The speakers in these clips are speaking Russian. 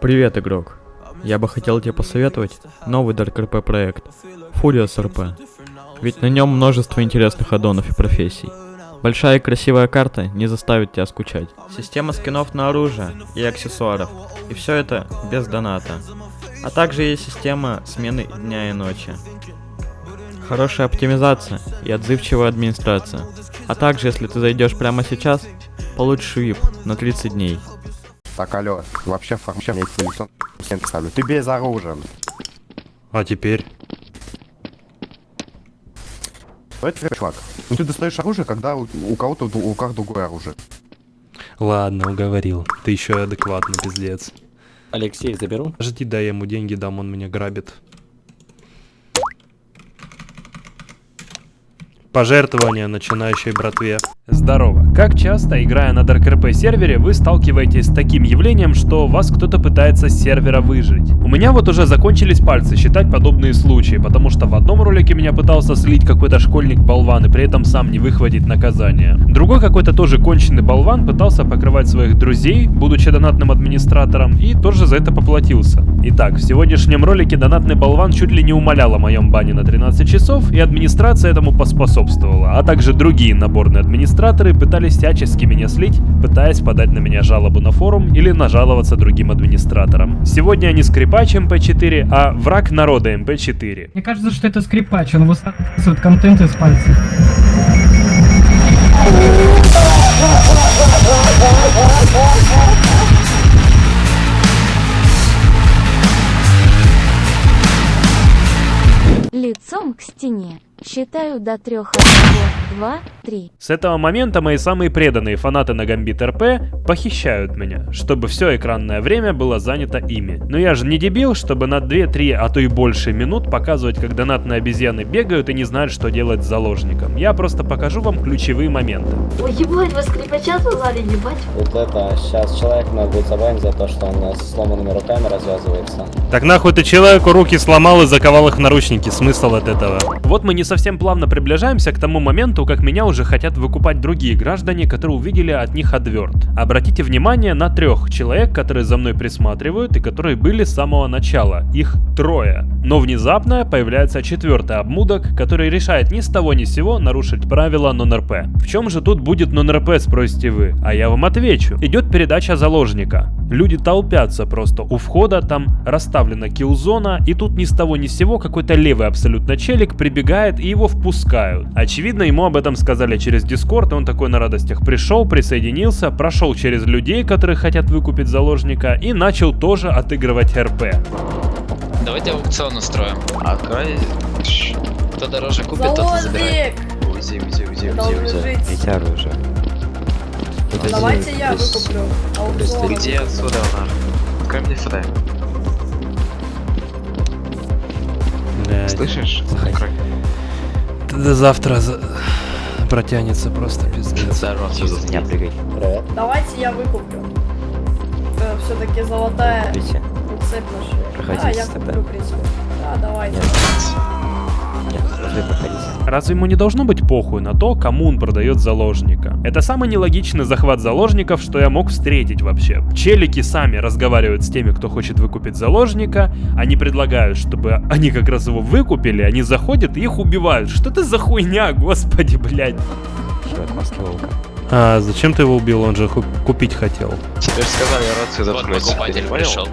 Привет, игрок. Я бы хотел тебе посоветовать новый Dark RP проект Furious RP. Ведь на нем множество интересных аддонов и профессий. Большая и красивая карта не заставит тебя скучать. Система скинов на оружие и аксессуаров. И все это без доната. А также есть система смены дня и ночи. Хорошая оптимизация и отзывчивая администрация. А также, если ты зайдешь прямо сейчас, получишь VIP на 30 дней. Так, алло, вообще вообще мне телефон ставлю. Ты безоружен. А теперь? Давайте, чувак. Ну ты достаешь оружие, когда у, у кого-то в руках другое оружие. Ладно, уговорил. Ты еще адекватный, пиздец. Алексей, заберу? Жди, дай я ему деньги дам, он меня грабит. Пожертвования начинающей братве. Здорово. Как часто, играя на DarkRP сервере, вы сталкиваетесь с таким явлением, что вас кто-то пытается с сервера выжить? У меня вот уже закончились пальцы считать подобные случаи, потому что в одном ролике меня пытался слить какой-то школьник-болван и при этом сам не выхватить наказание. Другой какой-то тоже конченый болван пытался покрывать своих друзей, будучи донатным администратором, и тоже за это поплатился. Итак, в сегодняшнем ролике донатный болван чуть ли не умолял о моем бане на 13 часов, и администрация этому поспособствовала, а также другие наборные администраторы пытались всячески меня слить, пытаясь подать на меня жалобу на форум или нажаловаться другим администраторам. Сегодня не скрипач MP4, а враг народа MP4. Мне кажется, что это скрипач, он высасывает контент из пальцев. Лицом Считаю до трех. Один, два, три. С этого момента мои самые преданные фанаты на Gambit RP похищают меня, чтобы все экранное время было занято ими. Но я же не дебил, чтобы на 2-3, а то и больше минут показывать, как донатные обезьяны бегают и не знают, что делать с заложником. Я просто покажу вам ключевые моменты. Ой, ебать, вы скрипача звали, ебать. Вот это, сейчас человек надо будет забанить за то, что он с сломанными руками развязывается. Так нахуй ты человеку руки сломал и заковал их в наручники, смысл от этого? Вот мы не совсем плавно приближаемся к тому моменту, как меня уже хотят выкупать другие граждане, которые увидели от них отверт. Обратите внимание на трех человек, которые за мной присматривают и которые были с самого начала. Их трое. Но внезапно появляется четвертый обмудок, который решает ни с того ни с сего нарушить правила нон-РП. В чем же тут будет нон-РП, спросите вы? А я вам отвечу. Идет передача заложника. Люди толпятся просто у входа, там расставлена киллзона, и тут ни с того ни с сего какой-то левый абсолютно челик прибегает его впускают. Очевидно, ему об этом сказали через Дискорд, и он такой на радостях пришел, присоединился, прошел через людей, которые хотят выкупить заложника, и начал тоже отыгрывать РП. Давайте аукцион устроим. Открой. Кто дороже купит, тот и забирает. Узи, узи, узи, узи, узи. Эти оружие. Давайте я выкуплю. Аукцион. Где отсюда она? Открой мне сюда. Слышишь? До завтра за... протянется просто пиздец. Здорово. Не прыгай. Привет. Давайте я выкуплю. Все-таки золотая Видите? цепь наша. Проходите Да, я тогда. куплю, в принципе. Да, давайте. Нет, должны проходить. Разве ему не должно быть похуй на то, кому он продает заложника? Это самый нелогичный захват заложников, что я мог встретить вообще. Челики сами разговаривают с теми, кто хочет выкупить заложника, они предлагают, чтобы они как раз его выкупили, они заходят и их убивают. Что это за хуйня, господи, блядь. А зачем ты его убил? Он же купить хотел. Тебе же сказали рацию заткнуть. Вот покупатель пришел.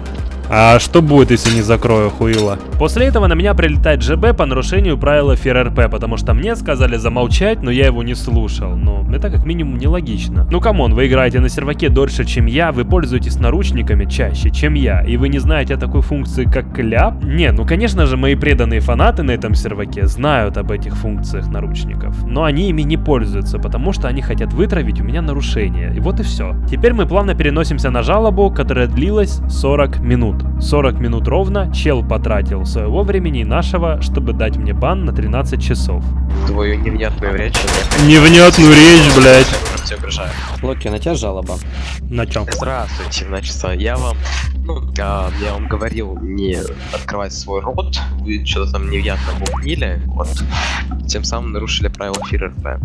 А что будет, если не закрою хуила? После этого на меня прилетает ЖБ по нарушению правила FearRP, потому что мне сказали замолчать, но я его не слушал. Ну, это как минимум нелогично. Ну come on, вы играете на серваке дольше, чем я, вы пользуетесь наручниками чаще, чем я, и вы не знаете о такой функции, как кляп? Не, ну конечно же, мои преданные фанаты на этом серваке знают об этих функциях наручников, но они ими не пользуются, потому что они хотят вытравить у меня нарушение. И вот и все. Теперь мы плавно переносимся на жалобу, которая длилась 40 минут. 40 минут ровно чел потратил своего времени и нашего, чтобы дать мне бан на 13 часов. Твою невнятную речь. Невнятную речь, блядь. Локи, на тебя жалоба. На чем? Здравствуйте, значит, я вам, ну, а, я вам говорил не открывать свой рот, вы что-то там невнятно бубнили, вот, тем самым нарушили правила ФРРП.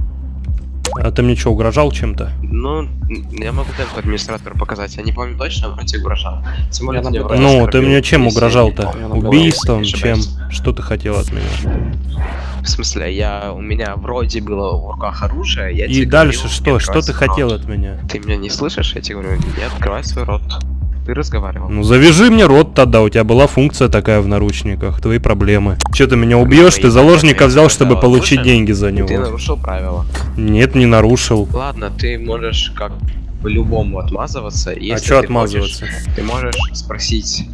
А ты мне что, угрожал чем-то? Ну, я могу темку администратору показать. Я не помню точно, вроде угрожал. Тем более, ты мне Ну, ты мне чем угрожал-то? Убийством? Чем? Что ты хотел от меня? В смысле, я у меня вроде было в руках оружие, я И тебе дальше говорил, что? Что ты хотел от меня? Ты меня не слышишь? Я тебе говорю, не открывай свой рот. Ты разговаривал. Ну завяжи мне рот тогда, у тебя была функция такая в наручниках, твои проблемы. Че ты меня убьешь, ты заложника взял, чтобы получить деньги за Ты него. нарушил правила. Нет, не нарушил. Ладно, ты можешь как по-любому отмазываться. Если а что ты отмазываться? хочешь, ты можешь спросить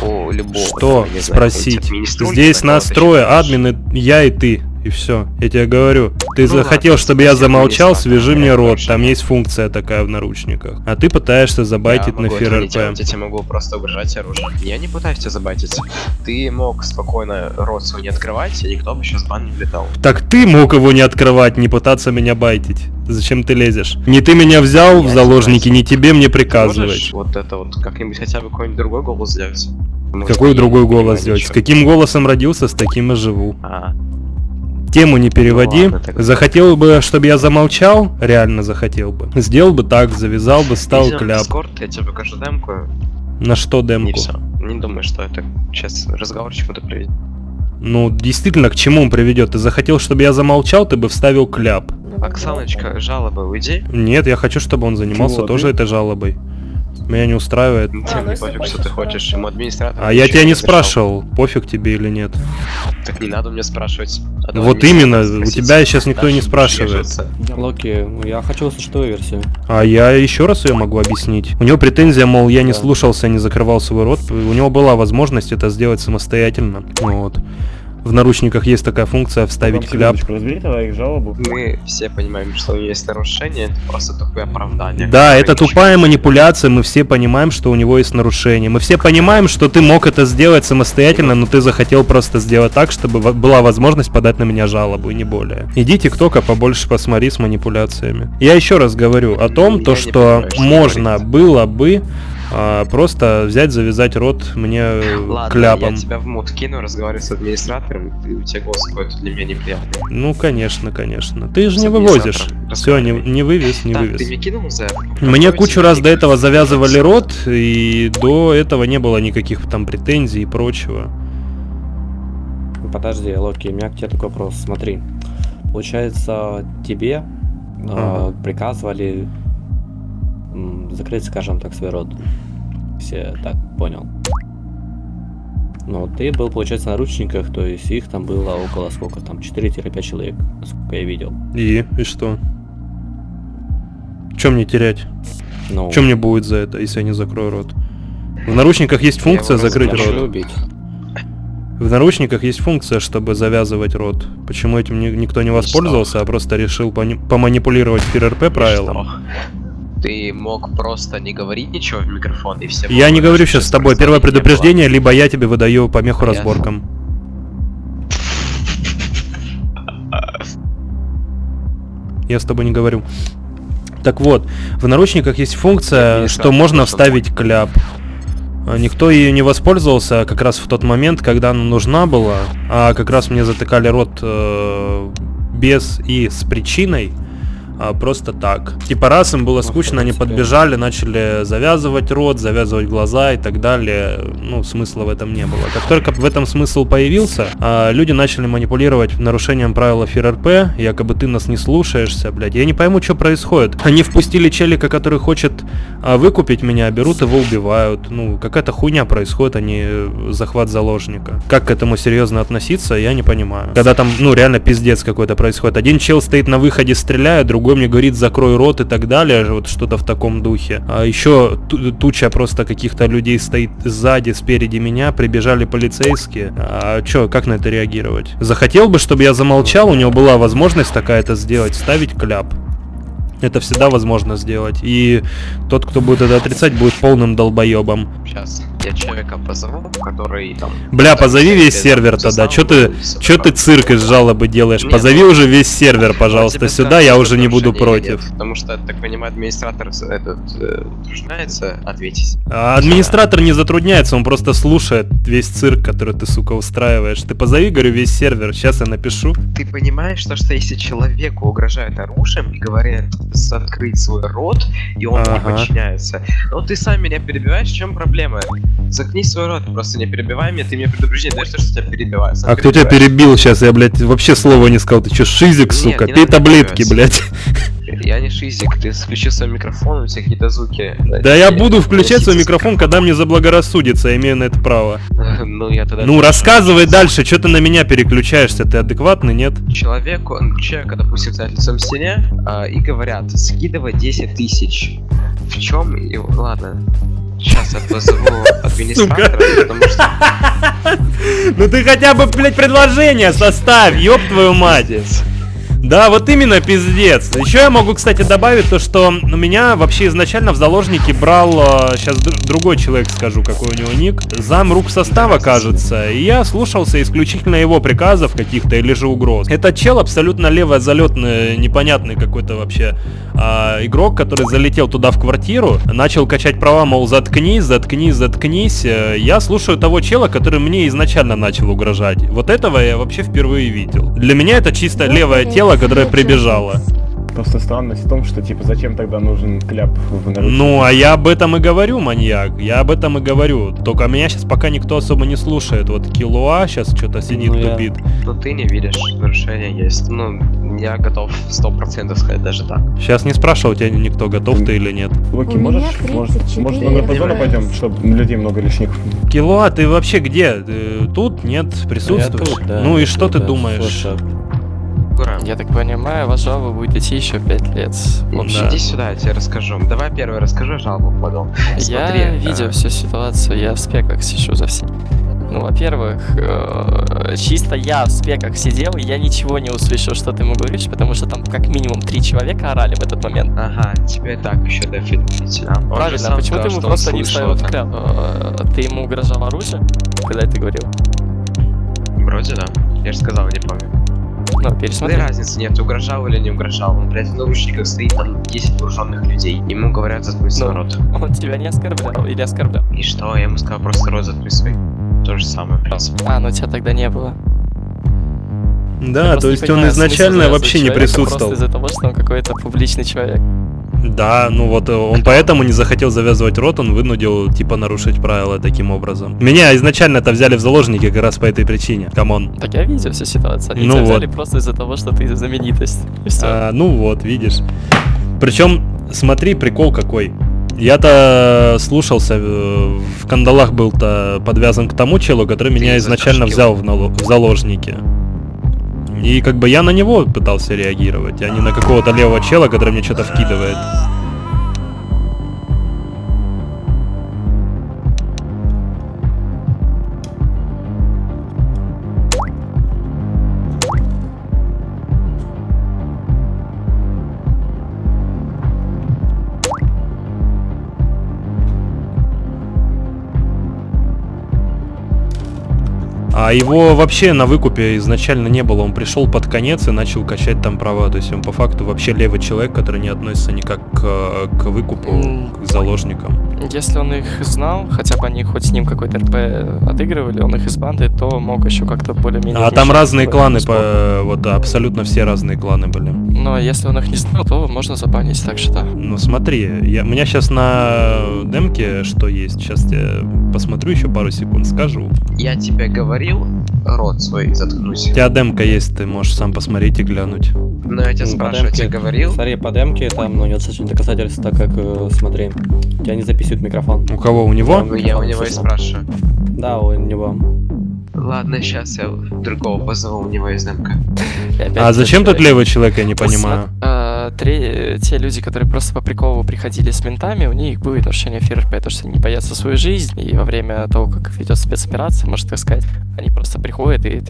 у любого. Что там, знаю, спросить? Здесь нас трое, админы, я и ты. И все. Я тебе говорю. Ты Ну захотел, ладно, чтобы я замолчал, администратора, свяжи мне рот. хорошо. Там есть функция такая в наручниках. А ты пытаешься забайтить я на ФРРП. делать, я тебе могу просто угрожать оружием. Я не пытаюсь тебя забайтить. Ты мог спокойно рот свой не открывать, и никто бы сейчас в бан не влетал. Так ты мог его не открывать, не пытаться меня байтить. Зачем ты лезешь? Не ты меня взял в Я заложники, тебя не тебе мне приказывать. вот это вот как-нибудь хотя бы какой-нибудь другой голос сделать? Может, Какой другой голос сделать? С каким голосом родился, с таким и живу. А, Тему не переводи. ладно тогда. захотел бы, чтобы я замолчал, реально захотел бы. Сделал бы так, завязал бы, стал в кляп. Discord, я тебе покажу демку, На что демку? все. Не думаю, что это сейчас разговор чему-то приведет. Ну, действительно, к чему он приведет? Ты захотел, чтобы я замолчал, ты бы вставил кляп. Оксаночка, жалоба, уйди. Нет, я хочу, чтобы он занимался Чего, тоже ты? этой жалобой. Меня не устраивает. Тебе ну не если пофиг, что ты хочешь, ему администратор. А я тебя не спрашивал, пофиг тебе или нет. Так не надо мне спрашивать. Одного Вот администратора именно, у спросить. тебя сейчас никто Дальше не спрашивает. Локи, ну, я хочу услышать твою версию. А я еще раз ее могу объяснить. У него претензия, мол, я не Да. слушался, не закрывал свой рот. У него была возможность это сделать самостоятельно. Вот. В наручниках есть такая функция вставить кляп. разбери тогда их жалобу. Мы все понимаем, что есть нарушение, это просто тупое оправдание. Да, это тупая манипуляция, мы все понимаем, что у него есть нарушение. Мы все понимаем, что ты мог это сделать самостоятельно, но ты захотел просто сделать так, чтобы была возможность подать на меня жалобу, и не более. Иди тиктока побольше посмотри с манипуляциями. Я еще раз говорю о том, Я то, что можно говорить. было бы а, просто взять, завязать рот мне э, Ладно, кляпом. я тебя в мут кину, разговариваю с администратором, и у тебя голос какой-то для меня неприятный. Ну, конечно, конечно. Ты же С не вывозишь. Все, не, не вывез, не так, вывез. ты мне кинул за... Мне кучу раз до этого завязывали рот, и до этого не было никаких там претензий и прочего. Подожди, Локи, у меня к тебе такой вопрос. Смотри, получается, тебе э, Ага. приказывали м, закрыть, скажем так, свой рот. Все так понял. Но ты был, получается, на наручниках, то есть их там было около сколько там, 4-5 человек, насколько я видел. И? И что? Чем мне терять? Ну, Чем мне будет за это, если я не закрою рот? В наручниках есть функция закрыть рот. убить. В наручниках есть функция, чтобы завязывать рот. Почему этим ни- никто не воспользовался, а просто решил поманипулировать ФРРП правилам? Ты мог просто не говорить ничего в микрофон, и все... Я не говорю сейчас с тобой. Первое не было. предупреждение, либо я тебе выдаю помеху Понятно. разборкам. Я с тобой не говорю. Так вот, в наручниках есть функция, Администратор что можно вставить кляп. А Никто ее не воспользовался как раз в тот момент, когда она нужна была, а как раз мне затыкали рот э, без и с причиной, а просто так. Типа раз им было скучно, они подбежали, начали завязывать рот, завязывать глаза и так далее. Ну, смысла в этом не было. Как только в этом смысл появился, а, люди начали манипулировать нарушением правил ФРРП, якобы ты нас не слушаешься, блядь. Я не пойму, что происходит. Они впустили челика, который хочет а, выкупить меня, берут его, убивают. Ну, какая-то хуйня происходит, а не захват заложника. Как к этому серьезно относиться, я не понимаю. Когда там, ну, реально пиздец какой-то происходит. Один чел стоит на выходе, стреляет, другой мне говорит, закрой рот и так далее, вот что-то в таком духе. А еще ту- туча просто каких-то людей стоит сзади, спереди меня, прибежали полицейские. А чё, как на это реагировать? Захотел бы, чтобы я замолчал, у него была возможность такая это сделать, ставить кляп. Это всегда возможно сделать. И тот, кто будет это отрицать, будет полным долбоебом. Сейчас. Я человека позову, который там... Бля, позови весь сервер тогда. Чё ты, чё ты цирк из жалобы делаешь? Нет, Позови ну, уже весь сервер, пожалуйста, тебе сюда, я уже не буду против. нет, Потому что, так понимаю, администратор этот э, утруждается ответить. А Администратор не затрудняется, он просто слушает весь цирк, который ты, сука, устраиваешь. Ты позови, говорю, весь сервер, сейчас я напишу. Ты понимаешь, то, что если человеку угрожают оружием и говорят закрыть свой рот, и он не Ага. подчиняется, ну ты сам меня перебиваешь, в чем проблема? Закни свой рот, просто не перебивай меня, ты мне предупреждение даешь, то, что тебя перебивают. сам А кто тебя перебил сейчас? Я, блядь, вообще слова не сказал. Ты чё, шизик, Нет, сука? не Пей таблетки, блядь. Я не шизик, ты включил свой микрофон, у тебя какие-то звуки. Да я буду включать свой микрофон, когда мне заблагорассудится, я имею на это право. Ну, я тогда... Ну, рассказывай дальше, что ты на меня переключаешься, ты адекватный, нет? Человеку, человека, допустим, стоят лицом к стене а, и говорят, скидывай 10 тысяч. В чем его... Ладно, сейчас я позову администратора, потому что... Ну ты хотя бы, блядь, предложение составь, ёб твою мать. Да, вот именно пиздец. Еще я могу, кстати, добавить то, что у меня вообще изначально в заложники брал, сейчас другой человек скажу, какой у него ник, зам рук состава, кажется, и я слушался исключительно его приказов каких-то или же угроз. Этот чел абсолютно левый, залетный, непонятный какой-то вообще а, игрок, который залетел туда в квартиру, начал качать права, мол, заткнись, заткнись, заткнись. Э, Я слушаю того чела, который мне изначально начал угрожать. Вот этого я вообще впервые видел. Для меня это чисто левое тело, которое прибежало. Просто странность в том, что типа зачем тогда нужен кляп в наручниках? Ну, а я об этом и говорю, маньяк. Я об этом и говорю. Только меня сейчас пока никто особо не слушает. Вот Килуа сейчас что-то сидит, Ну, я- тупит. Ну ты не видишь, нарушение есть. Ну, я готов 100% сказать даже так. Сейчас не спрашивал тебя никто, готов ты или нет. Локи, У можешь, меня может, 34 может на Наркозону пойдем, чтобы людей много лишних? Килуа, ты вообще где? Ты тут? Нет? Присутствуешь? тут, да, ну и я что ты да, думаешь? слушай. Гура, Я так понимаю, ваш жалоба будет идти еще 5 лет. В общем, иди сюда, я тебе расскажу. Давай первый расскажи жалобу потом. я Смотри, видел э, всю ситуацию, я в спеках сижу за всем. Ну, во-первых, э, чисто я в спеках сидел, и я ничего не услышал, что ты ему говоришь, потому что там как минимум три человека орали в этот момент. Ага, тебе так еще да? Же Правильно, почему ты ему просто не вставил в это. кляп? Э, Ты ему угрожал оружием, когда это говорил? Вроде да. Я же сказал, не помню. Ну, Да пересмотри. разницы нет, угрожал или не угрожал. Он, блядь, в наручниках стоит, там 10 вооруженных людей. Ему говорят, заткнуть свой Ну. рот. Он тебя не оскорблял или оскорблял? И что? Я ему сказал, просто рот заткнуть свой. То же самое, в принципе. А, ну тебя тогда не было. Да, Я то есть он изначально вообще не присутствовал. Просто из-за того, что он какой-то публичный человек. Да, ну вот э, он поэтому не захотел завязывать рот, он вынудил типа нарушить правила таким образом. Меня изначально это взяли в заложники как раз по этой причине. Come on. Так я видел всю ситуацию. Они Ну тебя вот. взяли просто из-за того, что ты знаменитость. А, ну вот, видишь. Причем, смотри, прикол какой. Я-то слушался, э, в кандалах был-то подвязан к тому челу, который меня Ты изначально затащил. взял в, в заложники. И как бы я на него пытался реагировать, а не на какого-то левого чела, который мне что-то вкидывает. А его вообще на выкупе изначально не было. Он пришел под конец и начал качать там права. То есть он по факту вообще левый человек, который не относится никак к, э, к выкупу, М. к заложникам. Если он их знал, хотя бы они хоть с ним какой-то РП отыгрывали, он их из банды, то мог еще как-то более-менее... А там разные кланы, по, вот абсолютно все разные кланы были. Но если он их не знал, то можно забанить, так что да. Ну смотри, я, у меня сейчас на демке что есть, сейчас я посмотрю еще пару секунд, скажу. Я тебе говорил, рот свой заткнуть. У тебя демка есть, ты можешь сам посмотреть и глянуть. Но я тебя Ну, спрашиваю, я тебе говорил? Смотри, по демке там, ну, нет достаточно доказательств, так как, э, смотри, тебя не записывает микрофон. У кого? У него? Ну, я у него и спрашиваю. Да, у него. Ладно, сейчас я другого позову, у него есть демка. И опять А зачем тут левый человек, я не понимаю? А, тре- те люди, которые просто по приколу приходили с ментами, у них будет нарушение ФРП, потому что они боятся свою жизнь, и во время того, как ведет спецоперация, можно так сказать, они просто приходят и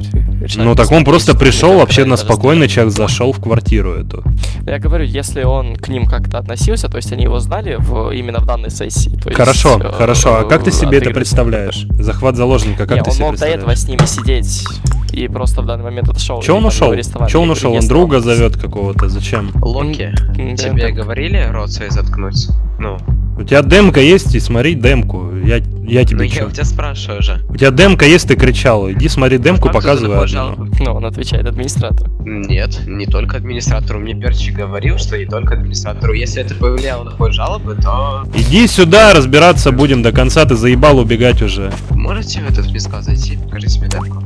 Ну так он просто пришел вообще на спокойный человек, зашел в квартиру эту. Я говорю, если он к ним как-то относился, то есть они его знали в, именно в данной сессии. То есть, Хорошо, э, хорошо. А как ты себе это представляешь? Захват заложника, как Не, ты он себе мог до этого с ними сидеть и просто в данный момент отошел. Че он ушел? Че он Я ушел? Он друга зовет какого-то. Зачем? Да, тебе говорили рот свой заткнуть? Ну, У тебя демка есть, и смотри демку. Я, я ну тебе я чё? у тебя спрашиваю же. У тебя демка есть, ты кричал. Иди смотри демку, Факту показывай одну. Ну, он отвечает администратору. Нет, не только администратору. Мне Перчик говорил, что не только администратору. Если это повлияло на ход жалобы, то Иди сюда, разбираться будем до конца, ты заебал убегать уже. можете в этот мискал зайти? Покажите мне демку.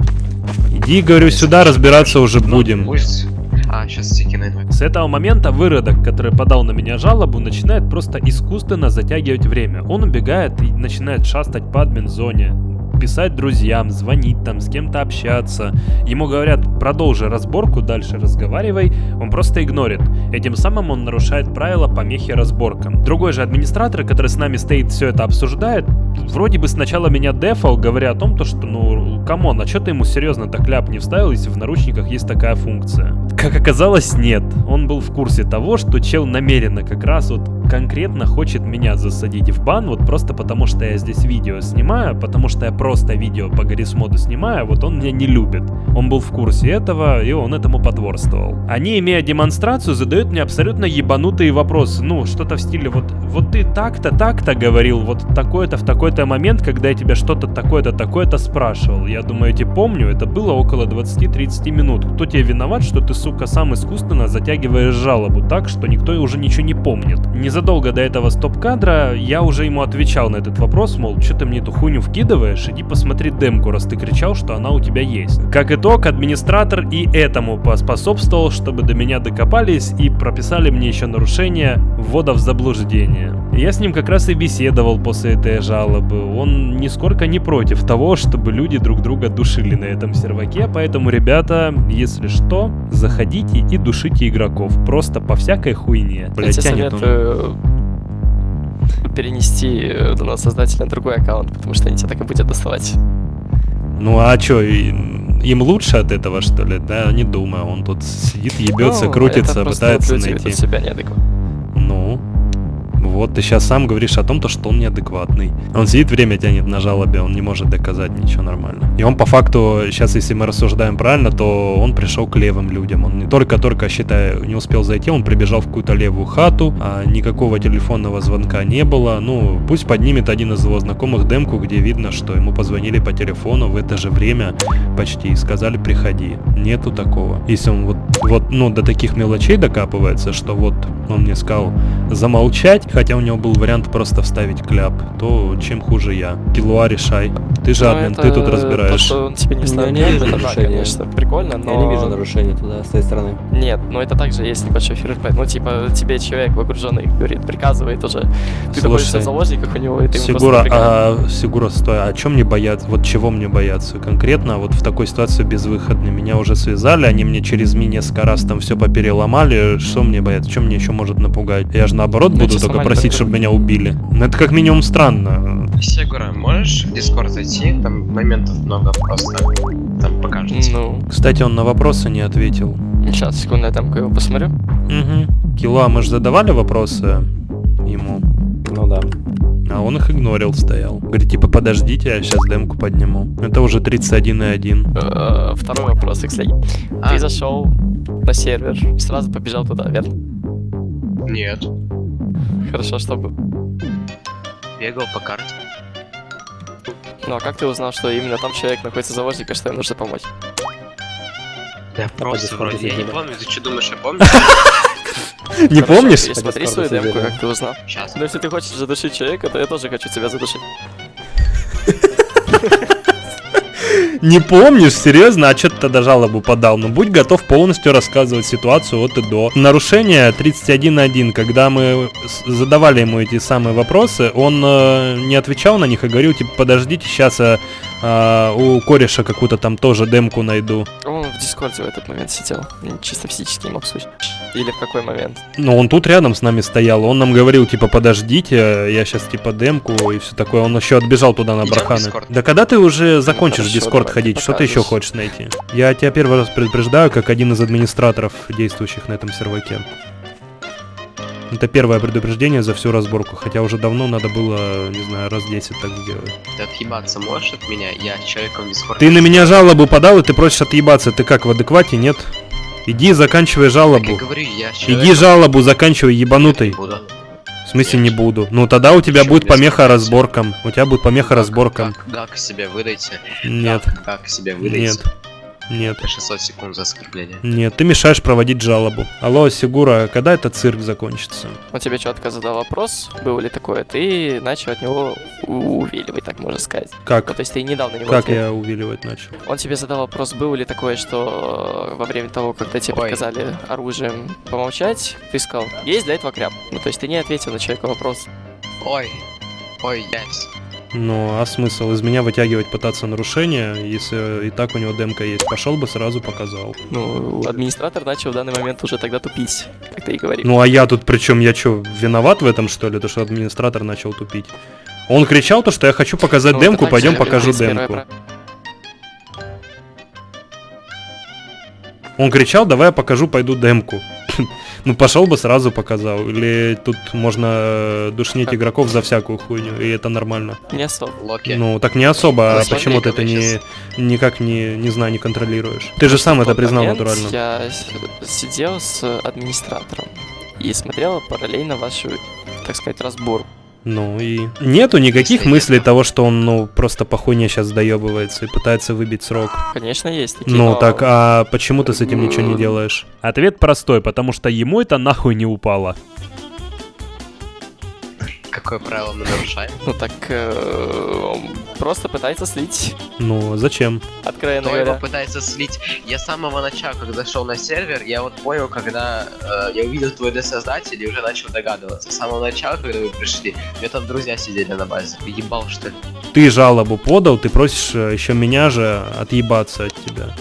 Иди, говорю, сюда, разбираться уже будем. Пусть... А, сейчас стики найду. С этого момента выродок, который подал на меня жалобу, начинает просто искусственно затягивать время. Он убегает и начинает шастать по админ-зоне, писать друзьям, звонить там, с кем-то общаться. Ему говорят, продолжи разборку, дальше разговаривай, он просто игнорит. Этим самым он нарушает правила помехи разборкам. Другой же администратор, который с нами стоит, все это обсуждает, вроде бы сначала меня дефал, говоря о том, то, что, ну, come on, а что ты ему серьезно так кляп не вставил, если в наручниках есть такая функция? Как оказалось, нет. Он был в курсе того, что чел намеренно как раз вот конкретно хочет меня засадить в бан, вот просто потому что я здесь видео снимаю, потому что я просто видео по Garry's Mod у снимаю, вот он меня не любит. Он был в курсе этого, и он этому потворствовал. Они, имея демонстрацию, задают мне абсолютно ебанутые вопросы. Ну, что-то в стиле, вот, вот ты так-то, так-то говорил, вот такой-то в такой-то момент, когда я тебя что-то такое-то, такое-то спрашивал. Я думаю, я тебе помню, это было около 20-30 минут. Кто тебе виноват, что ты, сука, сам искусственно затягиваешь жалобу так, что никто уже ничего не помнит? Незадолго до этого стоп-кадра я уже ему отвечал на этот вопрос, мол, что ты мне эту хуйню вкидываешь, иди посмотри демку, раз ты кричал, что она у тебя есть. Как итог, администратор и этому поспособствовал, чтобы до меня докопались и прописали мне еще нарушение ввода в заблуждение. Я с ним как раз и беседовал после этой жалобы. Он нисколько не против того, чтобы люди друг друга душили на этом серваке, поэтому, ребята, если что, заходите и душите игроков. Просто по всякой хуйне. Я тебе советую перенести э, создателя на другой аккаунт, потому что они тебя так и будут доставать. Ну а чё, им лучше от этого, что ли? Да, не думаю. Он тут сидит, ебется, Ну, крутится, пытается найти. себя неадекватно. Ну, вот ты сейчас сам говоришь о том, то, что он неадекватный. Он сидит, время тянет на жалобе, он не может доказать ничего нормально. И он по факту, сейчас если мы рассуждаем правильно, то он пришел к левым людям. Он не только-только, считаю, не успел зайти, он прибежал в какую-то левую хату, а никакого телефонного звонка не было. Ну, пусть поднимет один из его знакомых демку, где видно, что ему позвонили по телефону в это же время почти и сказали приходи. Нету такого. Если он вот, вот, ну, до таких мелочей докапывается, что вот он мне сказал замолчать, хотя у него был вариант просто вставить кляп, то чем хуже я. Килуа решай. Ты же Ну, ты тут То, разбираешь. что он тебе не Ну, вставит, я не вижу нарушения. конечно, прикольно, но... Я не вижу нарушений туда, с той стороны. Нет, но это также есть небольшой ФРП. Ну, типа, тебе человек выгруженный говорит, приказывает уже. Ты находишься в заложниках у него, и ты Сигура, а, Сигура, стой, а чем мне бояться? Вот чего мне бояться? Конкретно вот в такой ситуации безвыходной. Меня уже связали, они мне через ми несколько раз там все попереломали. Что мне бояться? Чем мне еще может напугать? Я же наоборот буду только просить, чтобы меня убили. Ну это как минимум странно. Сегура, можешь в Дискорд зайти? Там моментов много просто. Там покажется. Ну, Кстати, он на вопросы не ответил. сейчас, секунду, я там его посмотрю. Угу. Кила, мы же задавали вопросы ему, Ну да. а он их игнорил, стоял. Говорит, типа, подождите, я сейчас демку подниму. Это уже 31,1. Э, Второй вопрос, Икслей. А. Ты зашел на сервер и сразу побежал туда, верно? Нет. Хорошо, чтобы... Бегал по карте. Ну, а как ты узнал, что именно там человек находится заложник, и что им нужно помочь? Да просто вроде. Я не помню, ты что думаешь, я помню? Не помнишь? Смотри свою демку, как ты узнал. Сейчас. Но если ты хочешь задушить человека, то я тоже хочу тебя задушить. Не помнишь? Серьезно? А что ты тогда жалобу подал? Ну, будь готов полностью рассказывать ситуацию от и до. Нарушение 31.1, когда мы задавали ему эти самые вопросы, он э, не отвечал на них и говорил, типа, подождите, сейчас я а, у кореша какую-то там тоже демку найду. Он в Дискорде в этот момент сидел. Чисто физически не мог слушать. Или в какой момент? Ну, он тут рядом с нами стоял, он нам говорил, типа, подождите, я сейчас, типа, демку и все такое. Он еще отбежал туда на барханы. Да когда ты уже закончишь в хорошо, Дискорд давай, ходить, что ты еще хочешь найти? Я тебя первый раз предупреждаю, как один из администраторов, действующих на этом серваке. Это первое предупреждение за всю разборку, хотя уже давно надо было, не знаю, раз 10 так сделать. Ты отъебаться можешь от меня? Я человеком скоро. Ты на меня жалобу подал, и ты просишь отъебаться. Ты как, в адеквате, нет? Иди, заканчивай Так жалобу. я говорю, я Иди человеком жалобу заканчивай, ебанутый. не буду. В смысле не буду? Ну тогда у тебя будет без помеха разборкам. У тебя будет помеха разборкам. Как, как себе выдайте? Нет, Как, как себе выдайте? нет, нет, На 600 секунд за оскорбление. нет. Ты мешаешь проводить жалобу. Алло, Сигура, когда этот цирк закончится? Он тебе четко задал вопрос, было ли такое, ты начал от него увиливать, так можно сказать. Ну, Как? то есть ты не дал на него Как ответ. я увиливать начал? Он тебе задал вопрос, было ли такое, что э, во время того, когда тебе Ой. приказали оружием помолчать, ты сказал, есть для этого кряб. Ну, то есть ты не ответил на человека вопрос. Ой, ой, ясь. Ну, а смысл из меня вытягивать пытаться нарушения, если и так у него демка есть? Пошел бы сразу показал. Ну, администратор начал в данный момент уже тогда тупить, как ты и говорил. Ну а я тут причем я что, виноват в этом что ли? То, что администратор начал тупить. Он кричал то, что я хочу показать Ну, демку, пойдем покажу 31 демку. прав- Он кричал, давай я покажу, пойду демку. Ну пошел бы сразу показал. Или тут можно э, душнить игроков за всякую хуйню, и это нормально. Не особо. Локи. Ну так не особо, а почему ты это как не сейчас. никак не, не знаю, не контролируешь? Ты же сам это признал натурально. Я сидел с администратором и смотрел параллельно вашу, так сказать, разбор. Ну и нету никаких мыслей того, что он, ну, просто по хуйне сейчас доебывается и пытается выбить срок. Конечно, есть такие, Ну но так, а почему ты с этим ничего не делаешь? Ответ простой, потому что ему это нахуй не упало. Какое правило мы нарушаем? Ну так, э, просто пытается слить, Ну, зачем? откровенно Кто его говоря. пытается слить? Я с самого начала, когда зашел на сервер, я вот понял, когда э, я увидел твой D-создатель и уже начал догадываться. С самого начала, когда вы пришли, у меня там друзья сидели на базе. Ебал, что ли? Ты жалобу подал, ты просишь еще меня же отъебаться от тебя.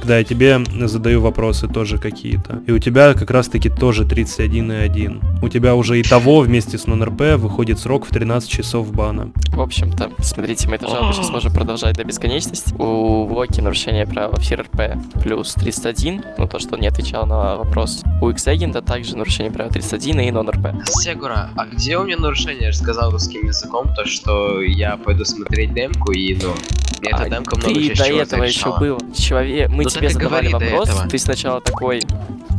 Когда я тебе задаю вопросы тоже какие-то. И у тебя как раз таки тоже 31,1. У тебя уже и того вместе с нон-РП выходит срок в 13 часов бана. В общем-то, смотрите, мы эту жалобу сейчас можем продолжать до бесконечности. У Локи нарушение права в РП плюс 301, ну то, что он не отвечал на вопрос. У X-агента также нарушение права 301 и нон-РП. Сегура, а где у меня нарушение? Я же сказал русским языком, то что я пойду смотреть демку и, ну, эта А демка много ты до этого еще был. Человек, мы Ну тебе задавали вопрос, ты сначала такой.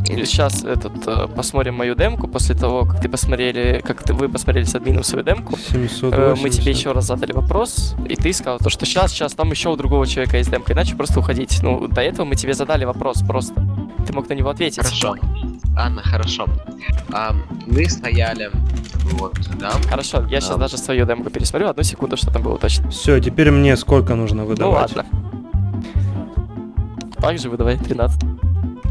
Сейчас этот э, посмотрим мою демку. После того, как ты посмотрели, как ты, вы посмотрели с админом свою демку, э, 780. мы тебе еще раз задали вопрос, и ты сказал то, что сейчас, сейчас, там еще у другого человека есть демка, иначе просто уходить. Ну, до этого мы тебе задали вопрос просто. Ты мог на него ответить. Хорошо. Анна, хорошо. А, мы стояли вот да. Хорошо, я сейчас А. даже свою демку пересмотрю. Одну секунду, что там было точно. Все, теперь мне сколько нужно Ну выдавать? ладно. Также выдавай 13.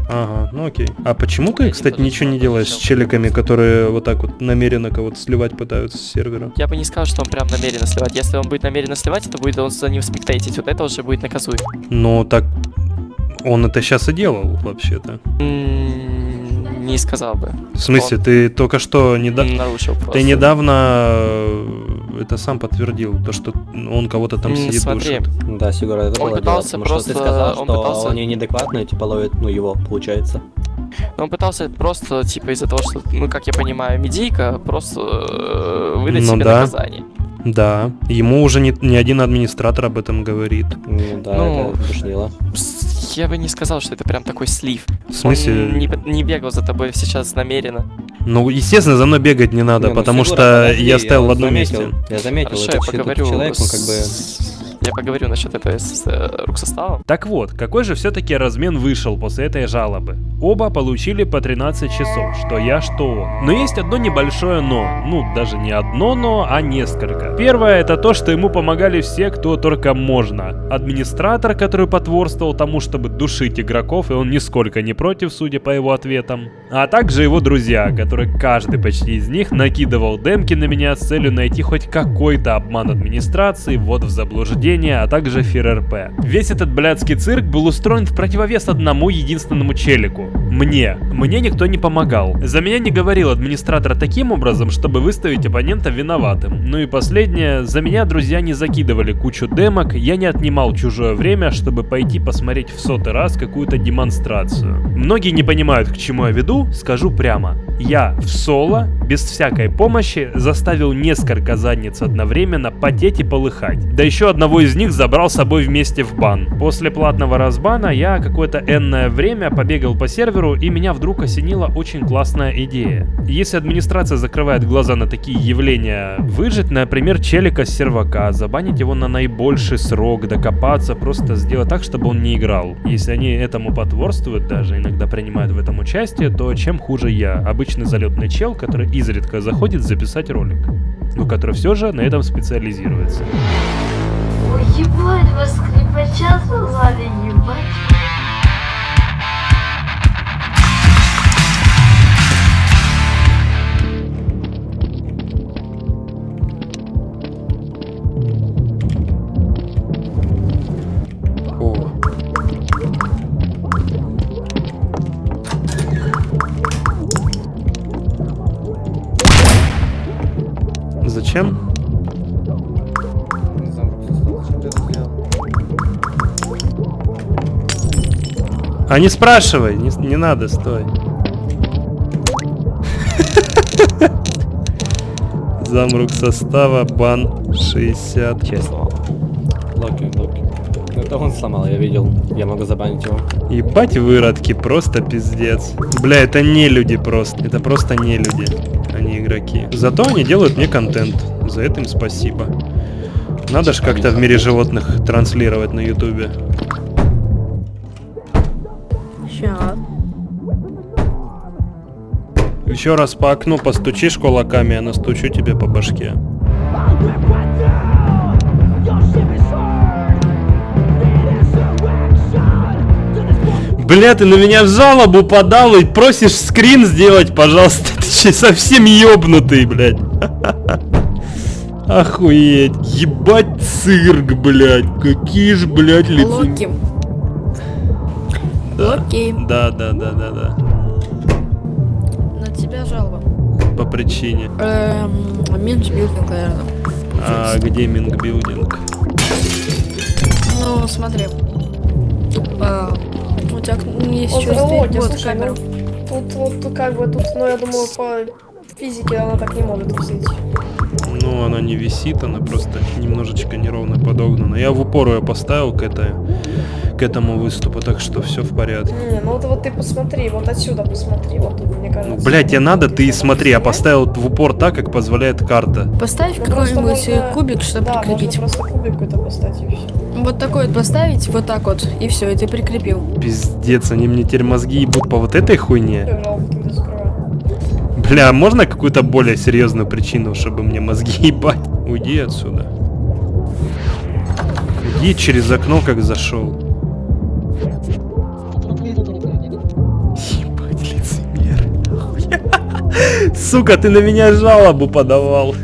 Ага, ну окей. А почему ты, кстати, ничего не делаешь с челиками, которые вот так вот намеренно кого-то сливать пытаются с сервера? Я бы не сказал, что он прям намеренно сливать. Если он будет намеренно сливать, это будет он за ним спектейтить. Вот это уже будет наказуемо. Ну так он это сейчас и делал, вообще-то. Не сказал бы. В смысле, Он ты только что недавно... нарушил просто. Ты недавно это сам подтвердил, то, что он кого-то там сидит смотри, душит. Да, Сигура, это Он было дело, пытался потому что ты просто- сказал, он что пытался- они неадекватные, типа ловят, ну, его, получается. Он пытался просто, типа, из-за того, что, ну, как я понимаю, медийка, просто э, выдать Ну себе да. наказание. Да, ему уже не, не один администратор об этом говорит. Ну да, Ну, это душнило. Я бы не сказал, что это прям такой слив. В смысле? Он не, не бегал за тобой сейчас намеренно. Ну, естественно, за мной бегать не надо, Не, ну, потому что подожди, я стоял в одном заметил, месте. Я заметил, Хорошо, это я поговорю человек, он как бы... Я поговорю насчет этого с э, руксоставом. Так вот, какой же все-таки размен вышел после этой жалобы? Оба получили по 13 часов, что я, что он. Но есть одно небольшое но. Ну, даже не одно но, а несколько. Первое это то, что ему помогали все, кто только можно. Администратор, который потворствовал тому, чтобы душить игроков, и он нисколько не против, судя по его ответам. А также его друзья, которые каждый почти из них накидывал демки на меня с целью найти хоть какой-то обман администрации, ввод в заблуждение нападения, а также ФРРП. Весь этот блядский цирк был устроен в противовес одному единственному челику. Мне. Мне никто не помогал. За меня не говорил администратор таким образом, чтобы выставить оппонента виноватым. Ну и последнее, за меня друзья не закидывали кучу демок, я не отнимал чужое время, чтобы пойти посмотреть в сотый раз какую-то демонстрацию. Многие не понимают, к чему я веду, скажу прямо. Я в соло, без всякой помощи, заставил несколько задниц одновременно потеть и полыхать. Да еще одного из них забрал с собой вместе в бан. После платного разбана я какое-то энное время побегал по серверу и меня вдруг осенила очень классная идея. Если администрация закрывает глаза на такие явления, выжить, например, челика с сервака, забанить его на наибольший срок, докопаться, просто сделать так, чтобы он не играл. Если они этому потворствуют, даже иногда принимают в этом участие, то чем хуже я, обычный залетный чел, который изредка заходит записать ролик, но который все же на этом специализируется. Ебать, вас скрипача создали, ебать. А не спрашивай, не, не надо, стой. Замрук состава, бан 60. Честно. Локи, Локи. Ну, Это он сломал, я видел. Я могу забанить его. Ебать выродки, просто пиздец. Бля, это не люди просто. Это просто не люди, а не игроки. Зато они делают мне контент. За это им спасибо. Надо ж как-то в мире животных транслировать на ютубе. Ща. Еще раз по окну постучишь кулаками, я настучу тебе по башке. Бля, ты на меня в жалобу подал и просишь скрин сделать, пожалуйста. Ты че, совсем ёбнутый, блядь. Охуеть. Ебать цирк, блядь. Какие ж, блядь, лица. Локи. Локи. Да, да, да, да, да. На тебя жалоба. По причине. Эм, Minge building, наверное. А где minge building? Ну, смотри. А, у тебя есть Вот, здесь? Вот слушай, камера. ну, тут вот как бы тут, ну я думаю, по физике она так не может висеть. Ну, она не висит, она просто немножечко неровно подогнана. Я в упор ее поставил к, этой, к этому выступу, так что все в порядке. Не, ну вот, вот ты посмотри, вот отсюда посмотри, вот тут, мне кажется. Ну, блять, тебе надо, ты смотри, я поставил в упор так, как позволяет карта. Поставь Ну, какой-нибудь э, можно- кубик, чтобы да, прикрепить. можно просто кубик какой-то поставить и все. Вот такой вот поставить, вот так вот, и все, и ты прикрепил. Пиздец, они мне теперь мозги ебут по вот этой хуйне. Бля, а можно какую-то более серьезную причину, чтобы мне мозги ебать? Уйди отсюда. Уйди через окно, как зашел. Сука, ты на меня жалобу подавал.